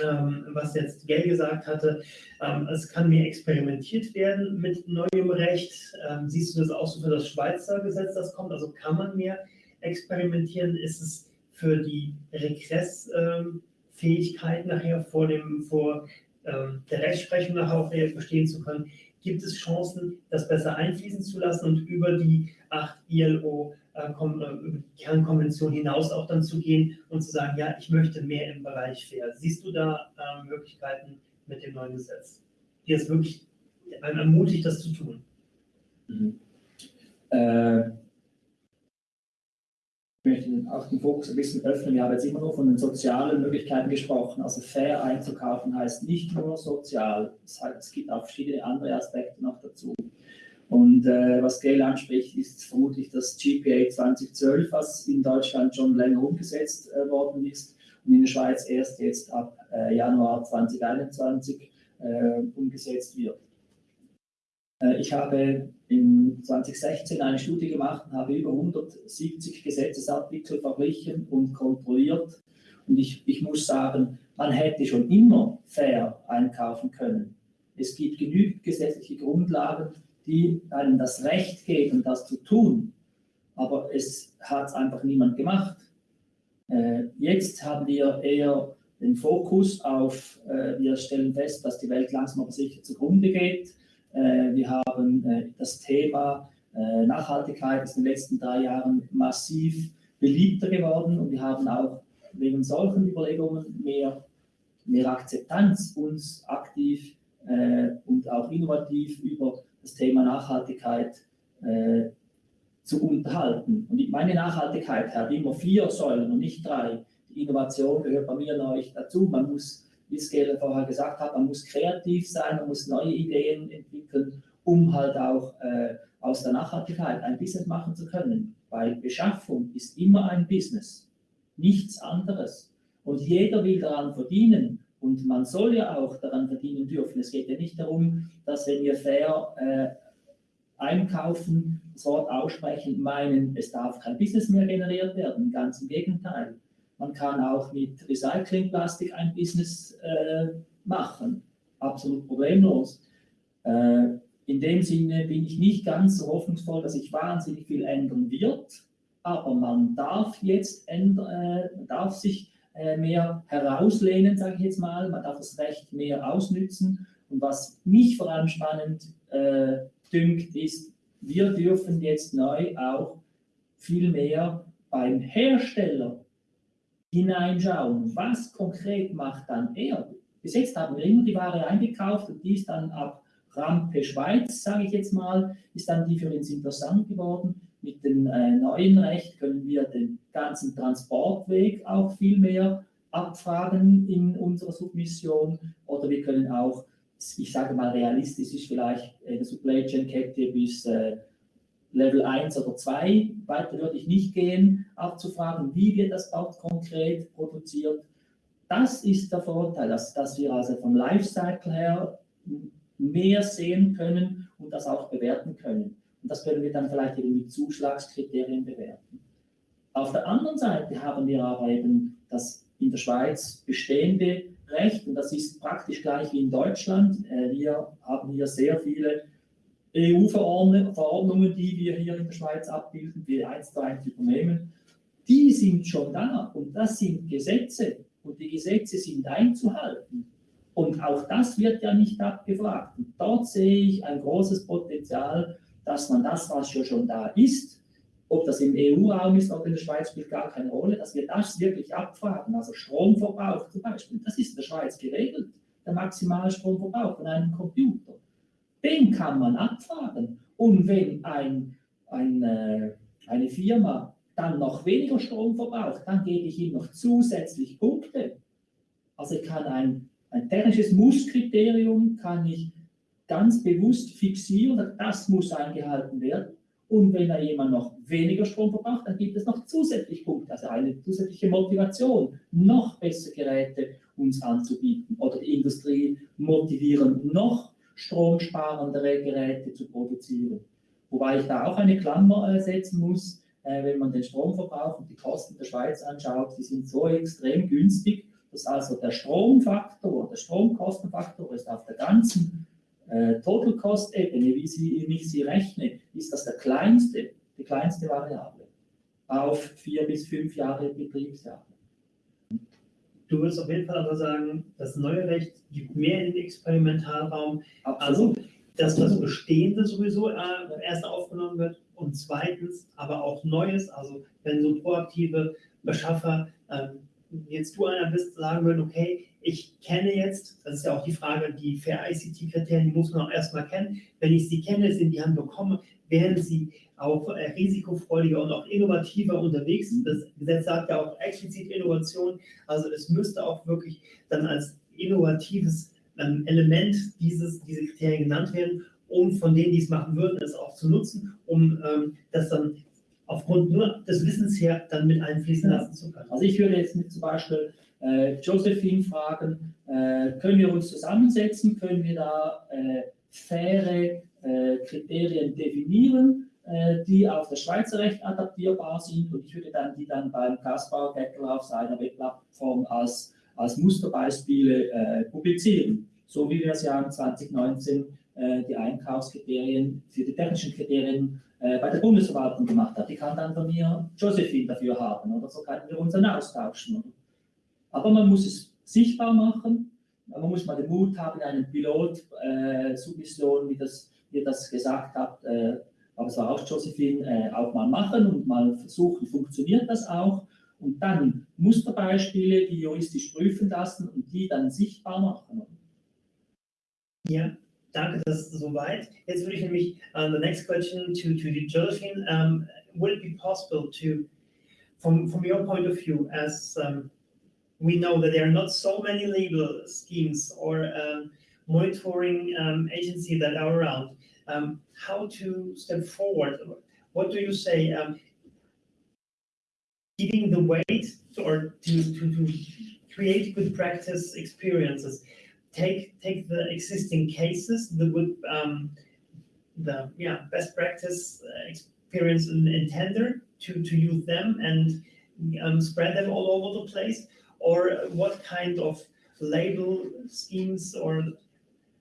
ähm, was jetzt Gail gesagt hatte, ähm, es kann mehr experimentiert werden mit neuem Recht. Ähm, siehst du das auch so für das Schweizer Gesetz, das kommt? Also kann man mehr experimentieren? Ist es für die Regressfähigkeit nachher vor, dem, vor ähm, der Rechtsprechung nachher auch bestehen zu können? Gibt es Chancen, das besser einfließen zu lassen und über die acht ILO äh, äh, Kernkonvention hinaus auch dann zu gehen und zu sagen, ja, ich möchte mehr im Bereich Fair. Siehst du da äh, Möglichkeiten mit dem neuen Gesetz, die es wirklich ermutigt, das zu tun? Mhm. Äh, ich möchte auch den Fokus ein bisschen öffnen. Wir haben jetzt immer nur von den sozialen Möglichkeiten gesprochen. Also fair einzukaufen heißt nicht nur sozial, es, heißt, es gibt auch verschiedene andere Aspekte noch dazu. Und äh, was Gail anspricht, ist vermutlich das GPA 2012, was in Deutschland schon länger umgesetzt äh, worden ist und in der Schweiz erst jetzt ab äh, Januar 2021 äh, umgesetzt wird. Äh, ich habe in 2016 eine Studie gemacht und habe über 170 Gesetzesartikel verglichen und kontrolliert. Und ich, ich muss sagen, man hätte schon immer fair einkaufen können. Es gibt genügend gesetzliche Grundlagen, die einem das Recht geben, das zu tun. Aber es hat einfach niemand gemacht. Äh, jetzt haben wir eher den Fokus auf, äh, wir stellen fest, dass die Welt langsam aber sicher zugrunde geht. Äh, wir haben äh, das Thema äh, Nachhaltigkeit ist in den letzten drei Jahren massiv beliebter geworden und wir haben auch wegen solchen Überlegungen mehr, mehr Akzeptanz, uns aktiv und auch innovativ über das Thema Nachhaltigkeit zu unterhalten. Und meine Nachhaltigkeit hat immer vier Säulen und nicht drei. Die Innovation gehört bei mir neu dazu. Man muss wie es Gerald vorher gesagt hat, man muss kreativ sein, man muss neue Ideen entwickeln, um halt auch äh, aus der Nachhaltigkeit ein Business machen zu können. Weil Beschaffung ist immer ein Business, nichts anderes. Und jeder will daran verdienen. Und man soll ja auch daran verdienen dürfen. Es geht ja nicht darum, dass wenn wir fair äh, einkaufen, das Wort aussprechen, meinen, es darf kein Business mehr generiert werden. Ganz im Gegenteil. Man kann auch mit Recyclingplastik ein Business äh, machen, absolut problemlos. Äh, in dem Sinne bin ich nicht ganz so hoffnungsvoll, dass sich wahnsinnig viel ändern wird, aber man darf jetzt ändern, äh, darf sich äh, mehr herauslehnen, sage ich jetzt mal, man darf das Recht mehr ausnützen. Und was mich vor allem spannend äh, dünkt, ist, wir dürfen jetzt neu auch viel mehr beim Hersteller hineinschauen, was konkret macht dann er? Bis jetzt haben wir immer die Ware eingekauft und die ist dann ab Rampe Schweiz, sage ich jetzt mal, ist dann die für uns interessant geworden. Mit dem äh, neuen Recht können wir den ganzen Transportweg auch viel mehr abfragen in unserer Submission oder wir können auch, ich sage mal realistisch ist vielleicht eine Supply Chain Kette bis äh, Level 1 oder 2, weiter würde ich nicht gehen, abzufragen, wie wird das dort konkret produziert. Das ist der Vorteil, dass, dass wir also vom Lifecycle her mehr sehen können und das auch bewerten können. Und das können wir dann vielleicht eben mit Zuschlagskriterien bewerten. Auf der anderen Seite haben wir aber eben das in der Schweiz bestehende Recht und das ist praktisch gleich wie in Deutschland. Äh, wir haben hier sehr viele EU-Verordnungen, die wir hier in der Schweiz abbilden, die eins zu eins übernehmen, die sind schon da und das sind Gesetze und die Gesetze sind einzuhalten. Und auch das wird ja nicht abgefragt. Und dort sehe ich ein großes Potenzial, dass man das, was schon, schon da ist, ob das im EU-Raum ist oder in der Schweiz, spielt gar keine Rolle, dass wir das wirklich abfragen. Also Stromverbrauch zum Beispiel, das ist in der Schweiz geregelt, der maximale Stromverbrauch von einem Computer. Den kann man abfragen. Und wenn ein, ein, äh, eine Firma dann noch weniger Strom verbraucht, dann gebe ich ihm noch zusätzlich Punkte. Also ich kann ein, ein technisches Musskriterium kann ich ganz bewusst fixieren, das muss eingehalten werden. Und wenn da jemand noch weniger Strom verbraucht, dann gibt es noch zusätzlich Punkte, also eine zusätzliche Motivation, noch bessere Geräte uns anzubieten oder die Industrie motivieren, noch stromsparendere Geräte zu produzieren. Wobei ich da auch eine Klammer äh, setzen muss, äh, wenn man den Stromverbrauch und die Kosten der Schweiz anschaut, die sind so extrem günstig, dass also der Stromfaktor, der Stromkostenfaktor ist auf der ganzen äh, Total Cost Ebene, wie, sie, wie ich sie rechne, ist das der kleinste, die kleinste Variable auf vier bis fünf Jahre Betriebsjahre. Du würdest auf jeden Fall aber sagen, das neue Recht gibt mehr in den Experimentalraum. Absolut. Also, dass das Bestehende sowieso äh, erst aufgenommen wird und zweitens aber auch Neues, also wenn so proaktive Beschaffer, ähm, jetzt du einer bist, sagen würden, okay, ich kenne jetzt, das ist ja auch die Frage, die Fair ICT-Kriterien, die muss man auch erstmal kennen. Wenn ich sie kenne, sind die Hand bekomme, werden sie auch äh, risikofreudiger und auch innovativer unterwegs Mhm. sind. Das Gesetz sagt ja auch explizit Innovation. Also es müsste auch wirklich dann als innovatives ähm, Element dieses, diese Kriterien genannt werden, um von denen, die es machen würden, es auch zu nutzen, um ähm, das dann aufgrund nur des Wissens her dann mit einfließen Ja. lassen zu können. Also ich würde jetzt mit zum Beispiel äh, Josephine fragen, äh, können wir uns zusammensetzen, können wir da äh, faire äh, Kriterien definieren, die auf das Schweizer Recht adaptierbar sind und ich würde dann die dann beim Kaspar Gettel auf seiner Webplattform als, als Musterbeispiele äh, publizieren, so wie wir es ja im 2019 äh, die Einkaufskriterien für die technischen Kriterien äh, bei der Bundesverwaltung gemacht hat. Die kann dann von mir Josephine dafür haben oder so können wir uns dann austauschen. Oder? Aber man muss es sichtbar machen, man muss mal den Mut haben, einen Pilot-Submission, wie, das, wie ihr das gesagt habt, äh, aber es war auch Josephine, äh, auch mal machen und mal versuchen, funktioniert das auch und dann Musterbeispiele, die juristisch prüfen lassen und die dann sichtbar machen. Ja, danke, das ist soweit. Jetzt würde ich nämlich, uh, the next question to, to Josephine, um, would it be possible to, from, from your point of view, as um, we know that there are not so many legal schemes or um, monitoring um, agency that are around, um, how to step forward? What do you say? Um, giving the weight or to, to, to create good practice experiences take take the existing cases the good um, the yeah best practice uh, experience in, in tender to to use them and um, spread them all over the place or what kind of label schemes or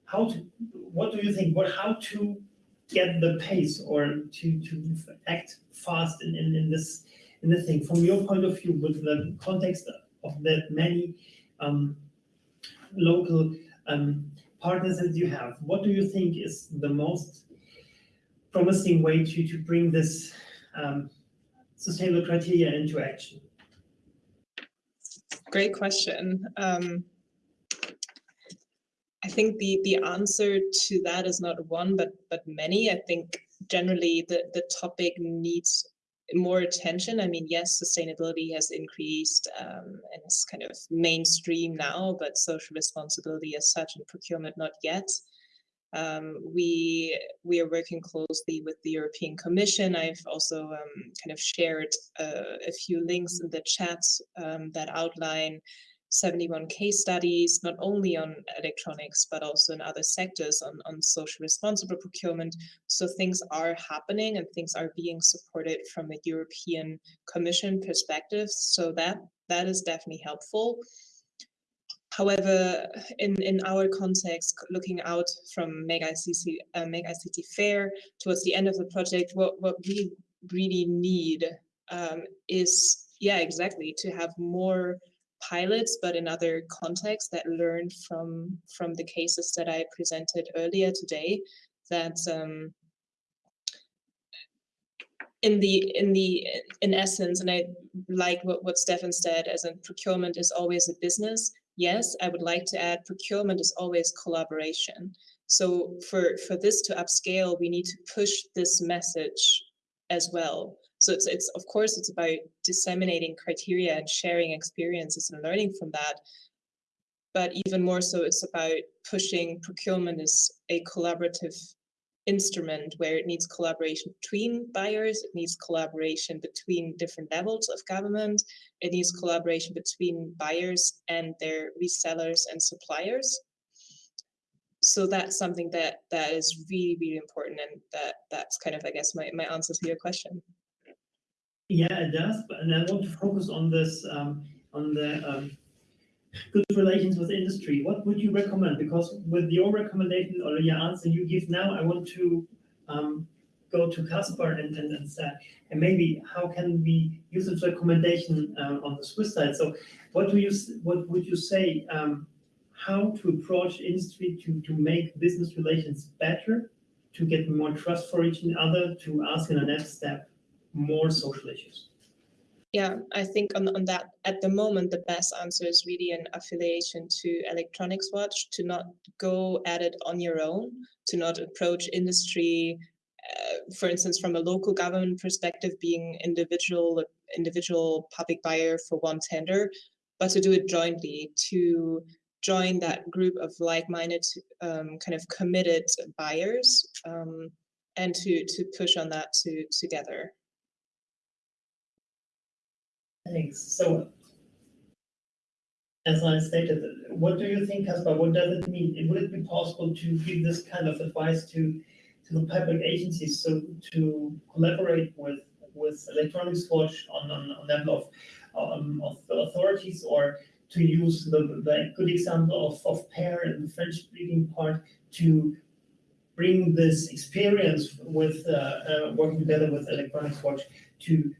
how to what do you think what how to get the pace or to to act fast in, in, in this in the thing from your point of view with the context of the many um, local um, partners that you have, what do you think is the most promising way to, to bring this um, sustainable criteria into action? Great question. I think the the answer to that is not one, but but many. I think generally the the topic needs more attention. I mean, yes, sustainability has increased um, and it's kind of mainstream now, but social responsibility as such in procurement not yet. Um, we we are working closely with the European Commission. I've also um, kind of shared uh, a few links in the chat um, that outline 71 case studies, not only on electronics, but also in other sectors on, on social responsible procurement. So things are happening and things are being supported from a European Commission perspective. So that that is definitely helpful. However, in, in our context, looking out from Make ICT, uh, ICT Fair towards the end of the project, what, what we really need um, is, yeah, exactly, to have more pilots, but in other contexts that learn from from the cases that I presented earlier today. That um, in the in the in essence, and I like what what Stefan said, as in procurement is always a business. Yes, I would like to add procurement is always collaboration. So for for this to upscale, we need to push this message as well. So it's it's of course it's about disseminating criteria and sharing experiences and learning from that. But even more so, it's about pushing procurement as a collaborative instrument where it needs collaboration between buyers, it needs collaboration between different levels of government, it needs collaboration between buyers and their resellers and suppliers. So that's something that that is really, really important and that that's kind of I guess my, my answer to your question. Yeah, it does. But, and I want to focus on this, um, on the um, good relations with industry. What would you recommend? Because with your recommendation or your answer you give now, I want to um, go to Caspar and, and, and say, and maybe how can we use this recommendation uh, on the Swiss side? So what do you, what would you say, um, how to approach industry to, to make business relations better, to get more trust for each other, to ask in the next step more social issues? Yeah, I think on, on that at the moment the best answer is really an affiliation to Electronics Watch to not go at it on your own, to not approach industry uh, for instance, from a local government perspective, being individual individual public buyer for one tender, but to do it jointly to join that group of like-minded, um, kind of committed buyers, um, and to to push on that to together. Thanks. So, as I stated, what do you think, Caspar? What does it mean? Would it be possible to give this kind of advice to to the public agencies, so to collaborate with with Electronics Watch on on, on level of um, of the authorities, or to use the, the good example of of pair in the French speaking part to bring this experience with uh, uh, working together with Electronics Watch to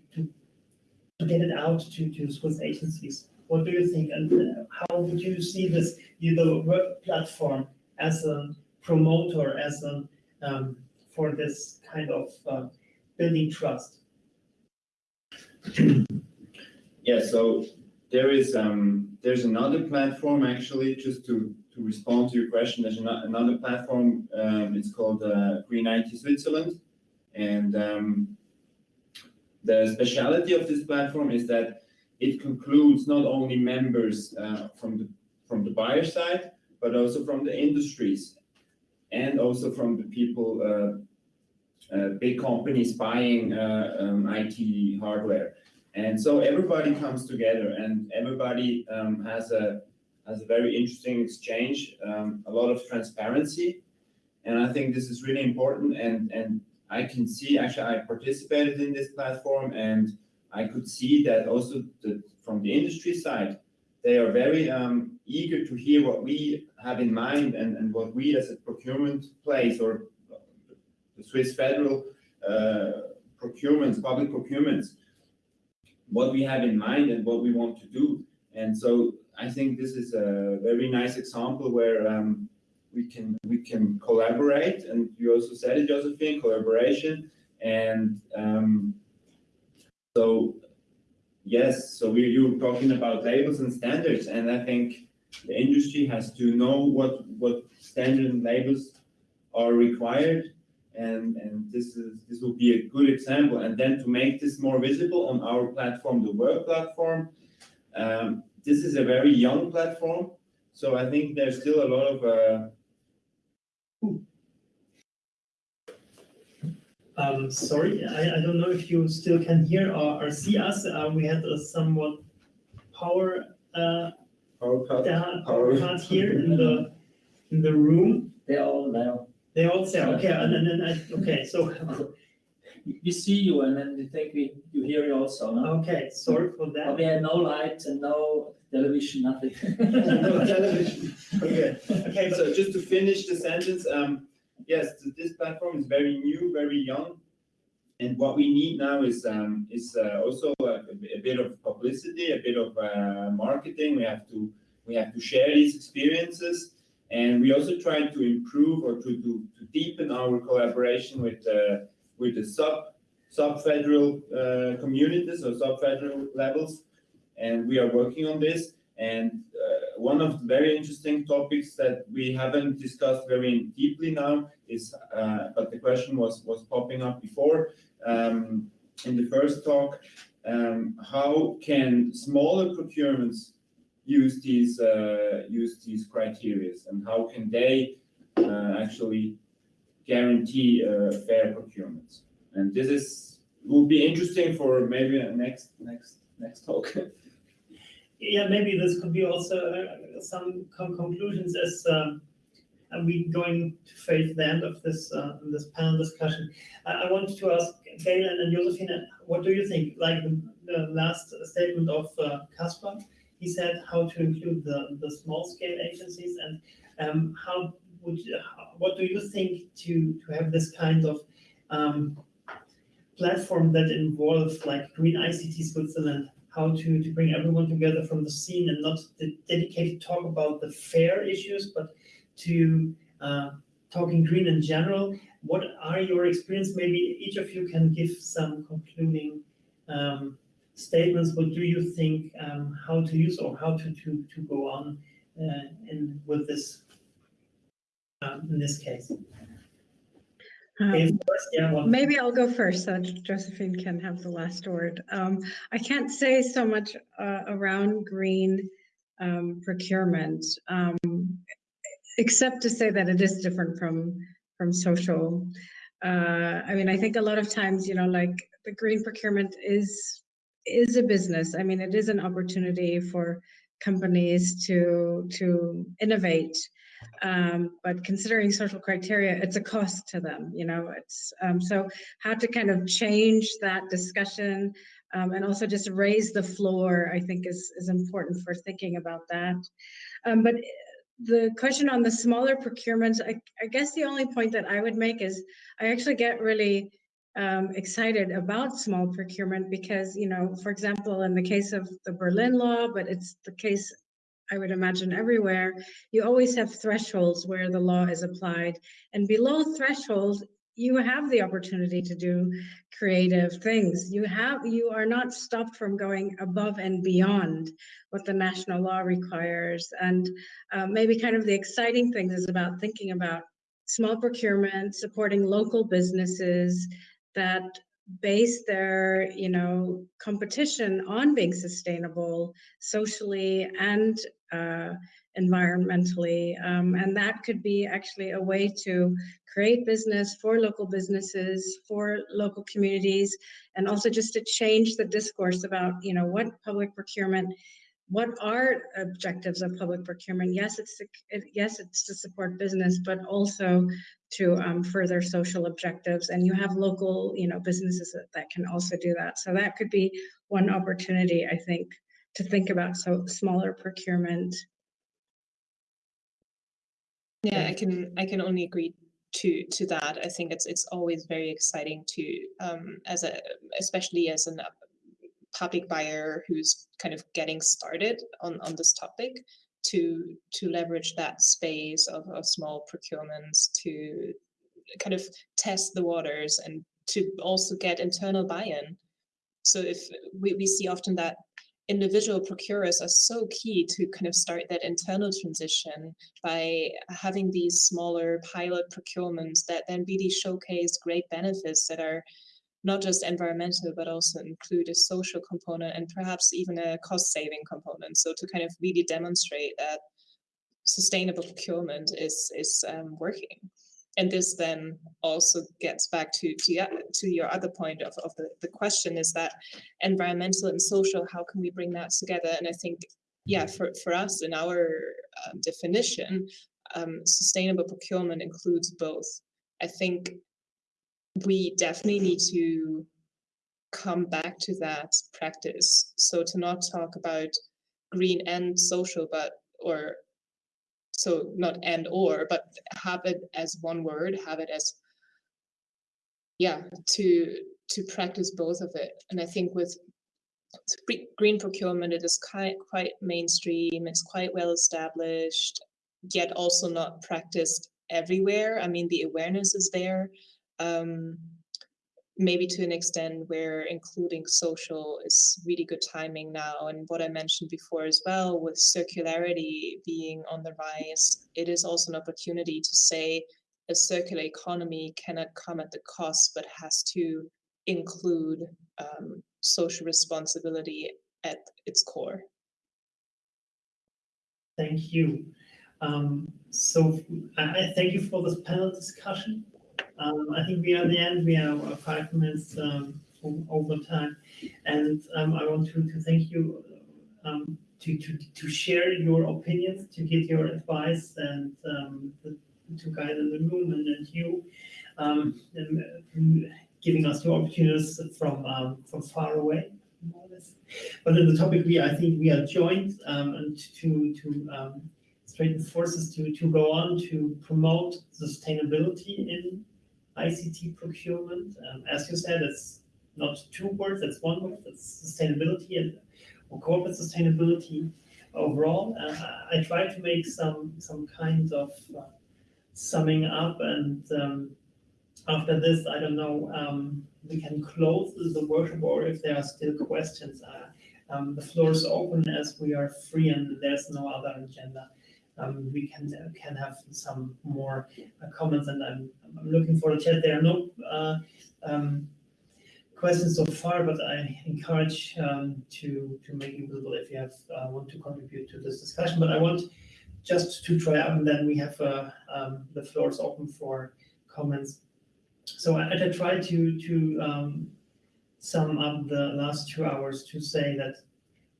to get it out to, to Swiss agencies. What do you think, and uh, how would you see this, you, the web platform as a promoter, as a um, for this kind of uh, building trust? Yeah, so there is um there's another platform actually just to to respond to your question. There's ano- another platform. Um, it's called uh, Green IT Switzerland, and um, the speciality of this platform is that it concludes not only members uh, from the from the buyer side, but also from the industries, and also from the people, uh, uh, big companies buying uh, um, IT hardware. And so everybody comes together, and everybody um, has a has a very interesting exchange, um, a lot of transparency, and I think this is really important. And and I can see actually I participated in this platform, and I could see that also the, from the industry side, they are very um, eager to hear what we have in mind and, and what we as a procurement place or the Swiss federal uh, procurements, public procurements, what we have in mind and what we want to do. And so I think this is a very nice example where um, we can we can collaborate. And you also said it, Josephine, collaboration. And um, so yes, so we you were talking about labels and standards, and I think the industry has to know what what standard and labels are required and and this is this will be a good example and then to make this more visible on our platform the work platform um, this is a very young platform so i think there's still a lot of uh, Um, sorry, I, I don't know if you still can hear or, or see us. Uh, we had a somewhat power uh, power cut. down, Power. power cut here in the in the room. They're all there. They all say, okay, and then, then I, okay, so We see you and then we think we, you hear you also, no? okay, sorry for But that. we had no lights and no television, nothing. No television. Okay. Okay, so just to finish the sentence, um, yes, this platform is very new, very young. And what we need now is, um, is, uh, also a, a bit of publicity, a bit of, uh, marketing. We have to, we have to share these experiences. And we also try to improve or to, to, to deepen our collaboration with, uh, with the sub, sub-federal, uh, communities or sub-federal levels. And we are working on this. And uh, one of the very interesting topics that we haven't discussed very deeply now is, uh, but the question was was popping up before um, in the first talk. Um, how can smaller procurements use these uh, use these criteria, and how can they uh, actually guarantee uh, fair procurements? And this is will be interesting for maybe next next next talk. Yeah, maybe this could be also uh, some con- conclusions as um, are we going to face the end of this uh, this panel discussion. I, I wanted to ask Gail and, Josephine, what do you think? Like the, the last statement of uh, Caspar, he said how to include the, the small scale agencies and um, how would you, what do you think to to have this kind of um, platform that involves like Green ICT Switzerland how to, to bring everyone together from the scene and not the dedicated talk about the fair issues, but to uh, talking green in general. What are your experience? Maybe each of you can give some concluding um, statements. What do you think um, how to use or how to, to, to go on uh, in with this um, in this case? Um, yeah. Maybe I'll go first so Josephine can have the last word. Um, I can't say so much uh, around green um, procurement, um, except to say that it is different from from social. Uh, I mean, I think a lot of times, you know, like the green procurement is is a business. I mean, it is an opportunity for companies to to innovate um, but considering social criteria, it's a cost to them, you know, it's, um, so how to kind of change that discussion um, and also just raise the floor, I think is, is important for thinking about that. Um, but the question on the smaller procurements, I, I guess the only point that I would make is I actually get really um, excited about small procurement because, you know, for example, in the case of the Berlin law, but it's the case I would imagine everywhere, you always have thresholds where the law is applied. And below thresholds, you have the opportunity to do creative things. You have you are not stopped from going above and beyond what the national law requires. And uh, maybe kind of the exciting things is about thinking about small procurement, supporting local businesses that base their you know competition on being sustainable socially and uh, environmentally. Um, and that could be actually a way to create business for local businesses for local communities and also just to change the discourse about you know what public procurement what are objectives of public procurement? Yes it's to, it, yes it's to support business but also to um, further social objectives and you have local you know businesses that, that can also do that. So that could be one opportunity i think to think about so smaller procurement Yeah, I can I can only agree to to that. I think it's it's always very exciting to um as a especially as a public buyer who's kind of getting started on on this topic to to leverage that space of, of small procurements to kind of test the waters and to also get internal buy-in. So if we, we see often that individual procurers are so key to kind of start that internal transition by having these smaller pilot procurements that then really showcase great benefits that are not just environmental, but also include a social component and perhaps even a cost saving component. So to kind of really demonstrate that sustainable procurement is, is um, working and this then also gets back to to, to your other point of, of the, the question is that environmental and social how can we bring that together? And i think yeah for, for us in our um, definition um, sustainable procurement includes both. I think we definitely need to come back to that practice. So to not talk about green and social but or so not and or but have it as one word have it as yeah to to practice both of it. And i think with green procurement it is quite quite mainstream it's quite well established yet also not practiced everywhere. I mean the awareness is there. Um, maybe to an extent where including social is really good timing now. And what I mentioned before as well, with circularity being on the rise, it is also an opportunity to say a circular economy cannot come at the cost, but has to include um, social responsibility at its core. Thank you. Um, so I thank you for this panel discussion. Um, I think we are at the end. We are five minutes um, over time, and um, I want to, to thank you um, to, to to share your opinions, to get your advice, and um, to guide the room, and, and you um, and giving us your opportunities from from far away. But in the topic, we I think we are joined and to to straighten forces to to go on to promote sustainability in ICT procurement. Um, as you said, it's not two words, it's one word, it's sustainability and or corporate sustainability overall. Uh, I try to make some some kind of uh, summing up and um, after this, I don't know, um, we can close the workshop or if there are still questions. Uh, um, the floor is open as we are free and there's no other agenda um, we can can have some more uh, comments. And I'm, I'm looking for the chat. There are no uh, um, questions so far, but I encourage um, to to make it visible if you have uh, want to contribute to this discussion. But I want just to try out, and then we have um, the floor is open for comments. So I, I try to to um, sum up the last two hours to say that,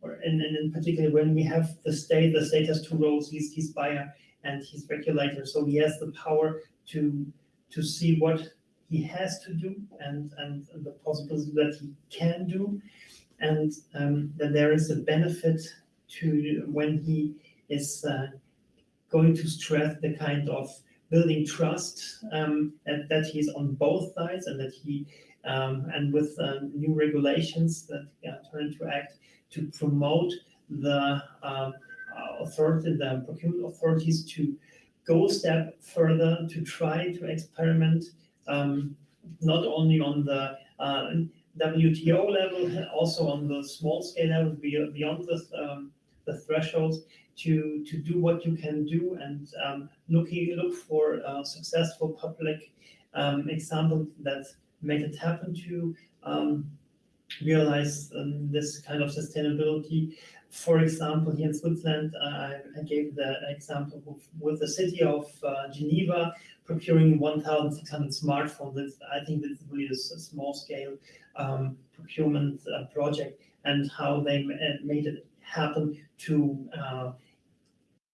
and, and in particular when we have the state, the state has two roles. He's he's buyer and he's regulator, so he has the power to to see what he has to do and and the possibilities that he can do, and um, that there is a benefit to when he is uh, going to stress the kind of building trust um, and that he's on both sides and that he um, and with um, new regulations that uh, turn into act to promote the um, uh, authority, the procurement authorities to go a step further to try to experiment um, not only on the uh, WTO level, also on the small scale level beyond the, um, the thresholds to, to do what you can do and um, looking look for uh, successful public um, examples that make it happen to um, realize um, this kind of sustainability. For example, here in Switzerland, uh, I gave the example of, with the city of uh, Geneva procuring 1,600 smartphones. I think that's really a, small scale um, procurement uh, project and how they uh, made it happen to uh,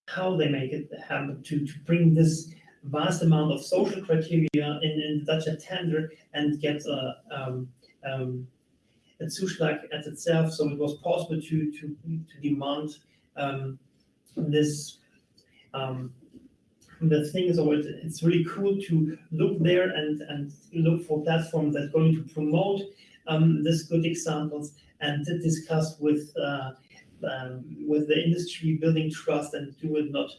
how they make it happen to, to bring this vast amount of social criteria in, in such a tender and get a, um, um, a Zuschlag as itself. So it was possible to, to, to demand um, this. Um, the thing is, always, it's really cool to look there and, and look for platforms that going to promote um, good examples and to discuss with uh, um, with the industry, building trust and do it not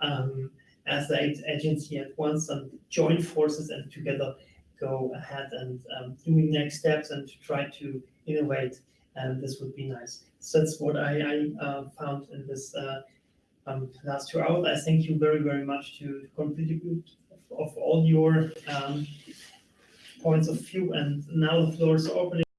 um, as the agency at once and join forces and together go ahead and um, doing next steps and to try to innovate. And this would be nice. So that's what I, I uh, found in this uh, um, last two hours. I thank you very, very much to, contribute of all your um, points of view. And now the floor is open.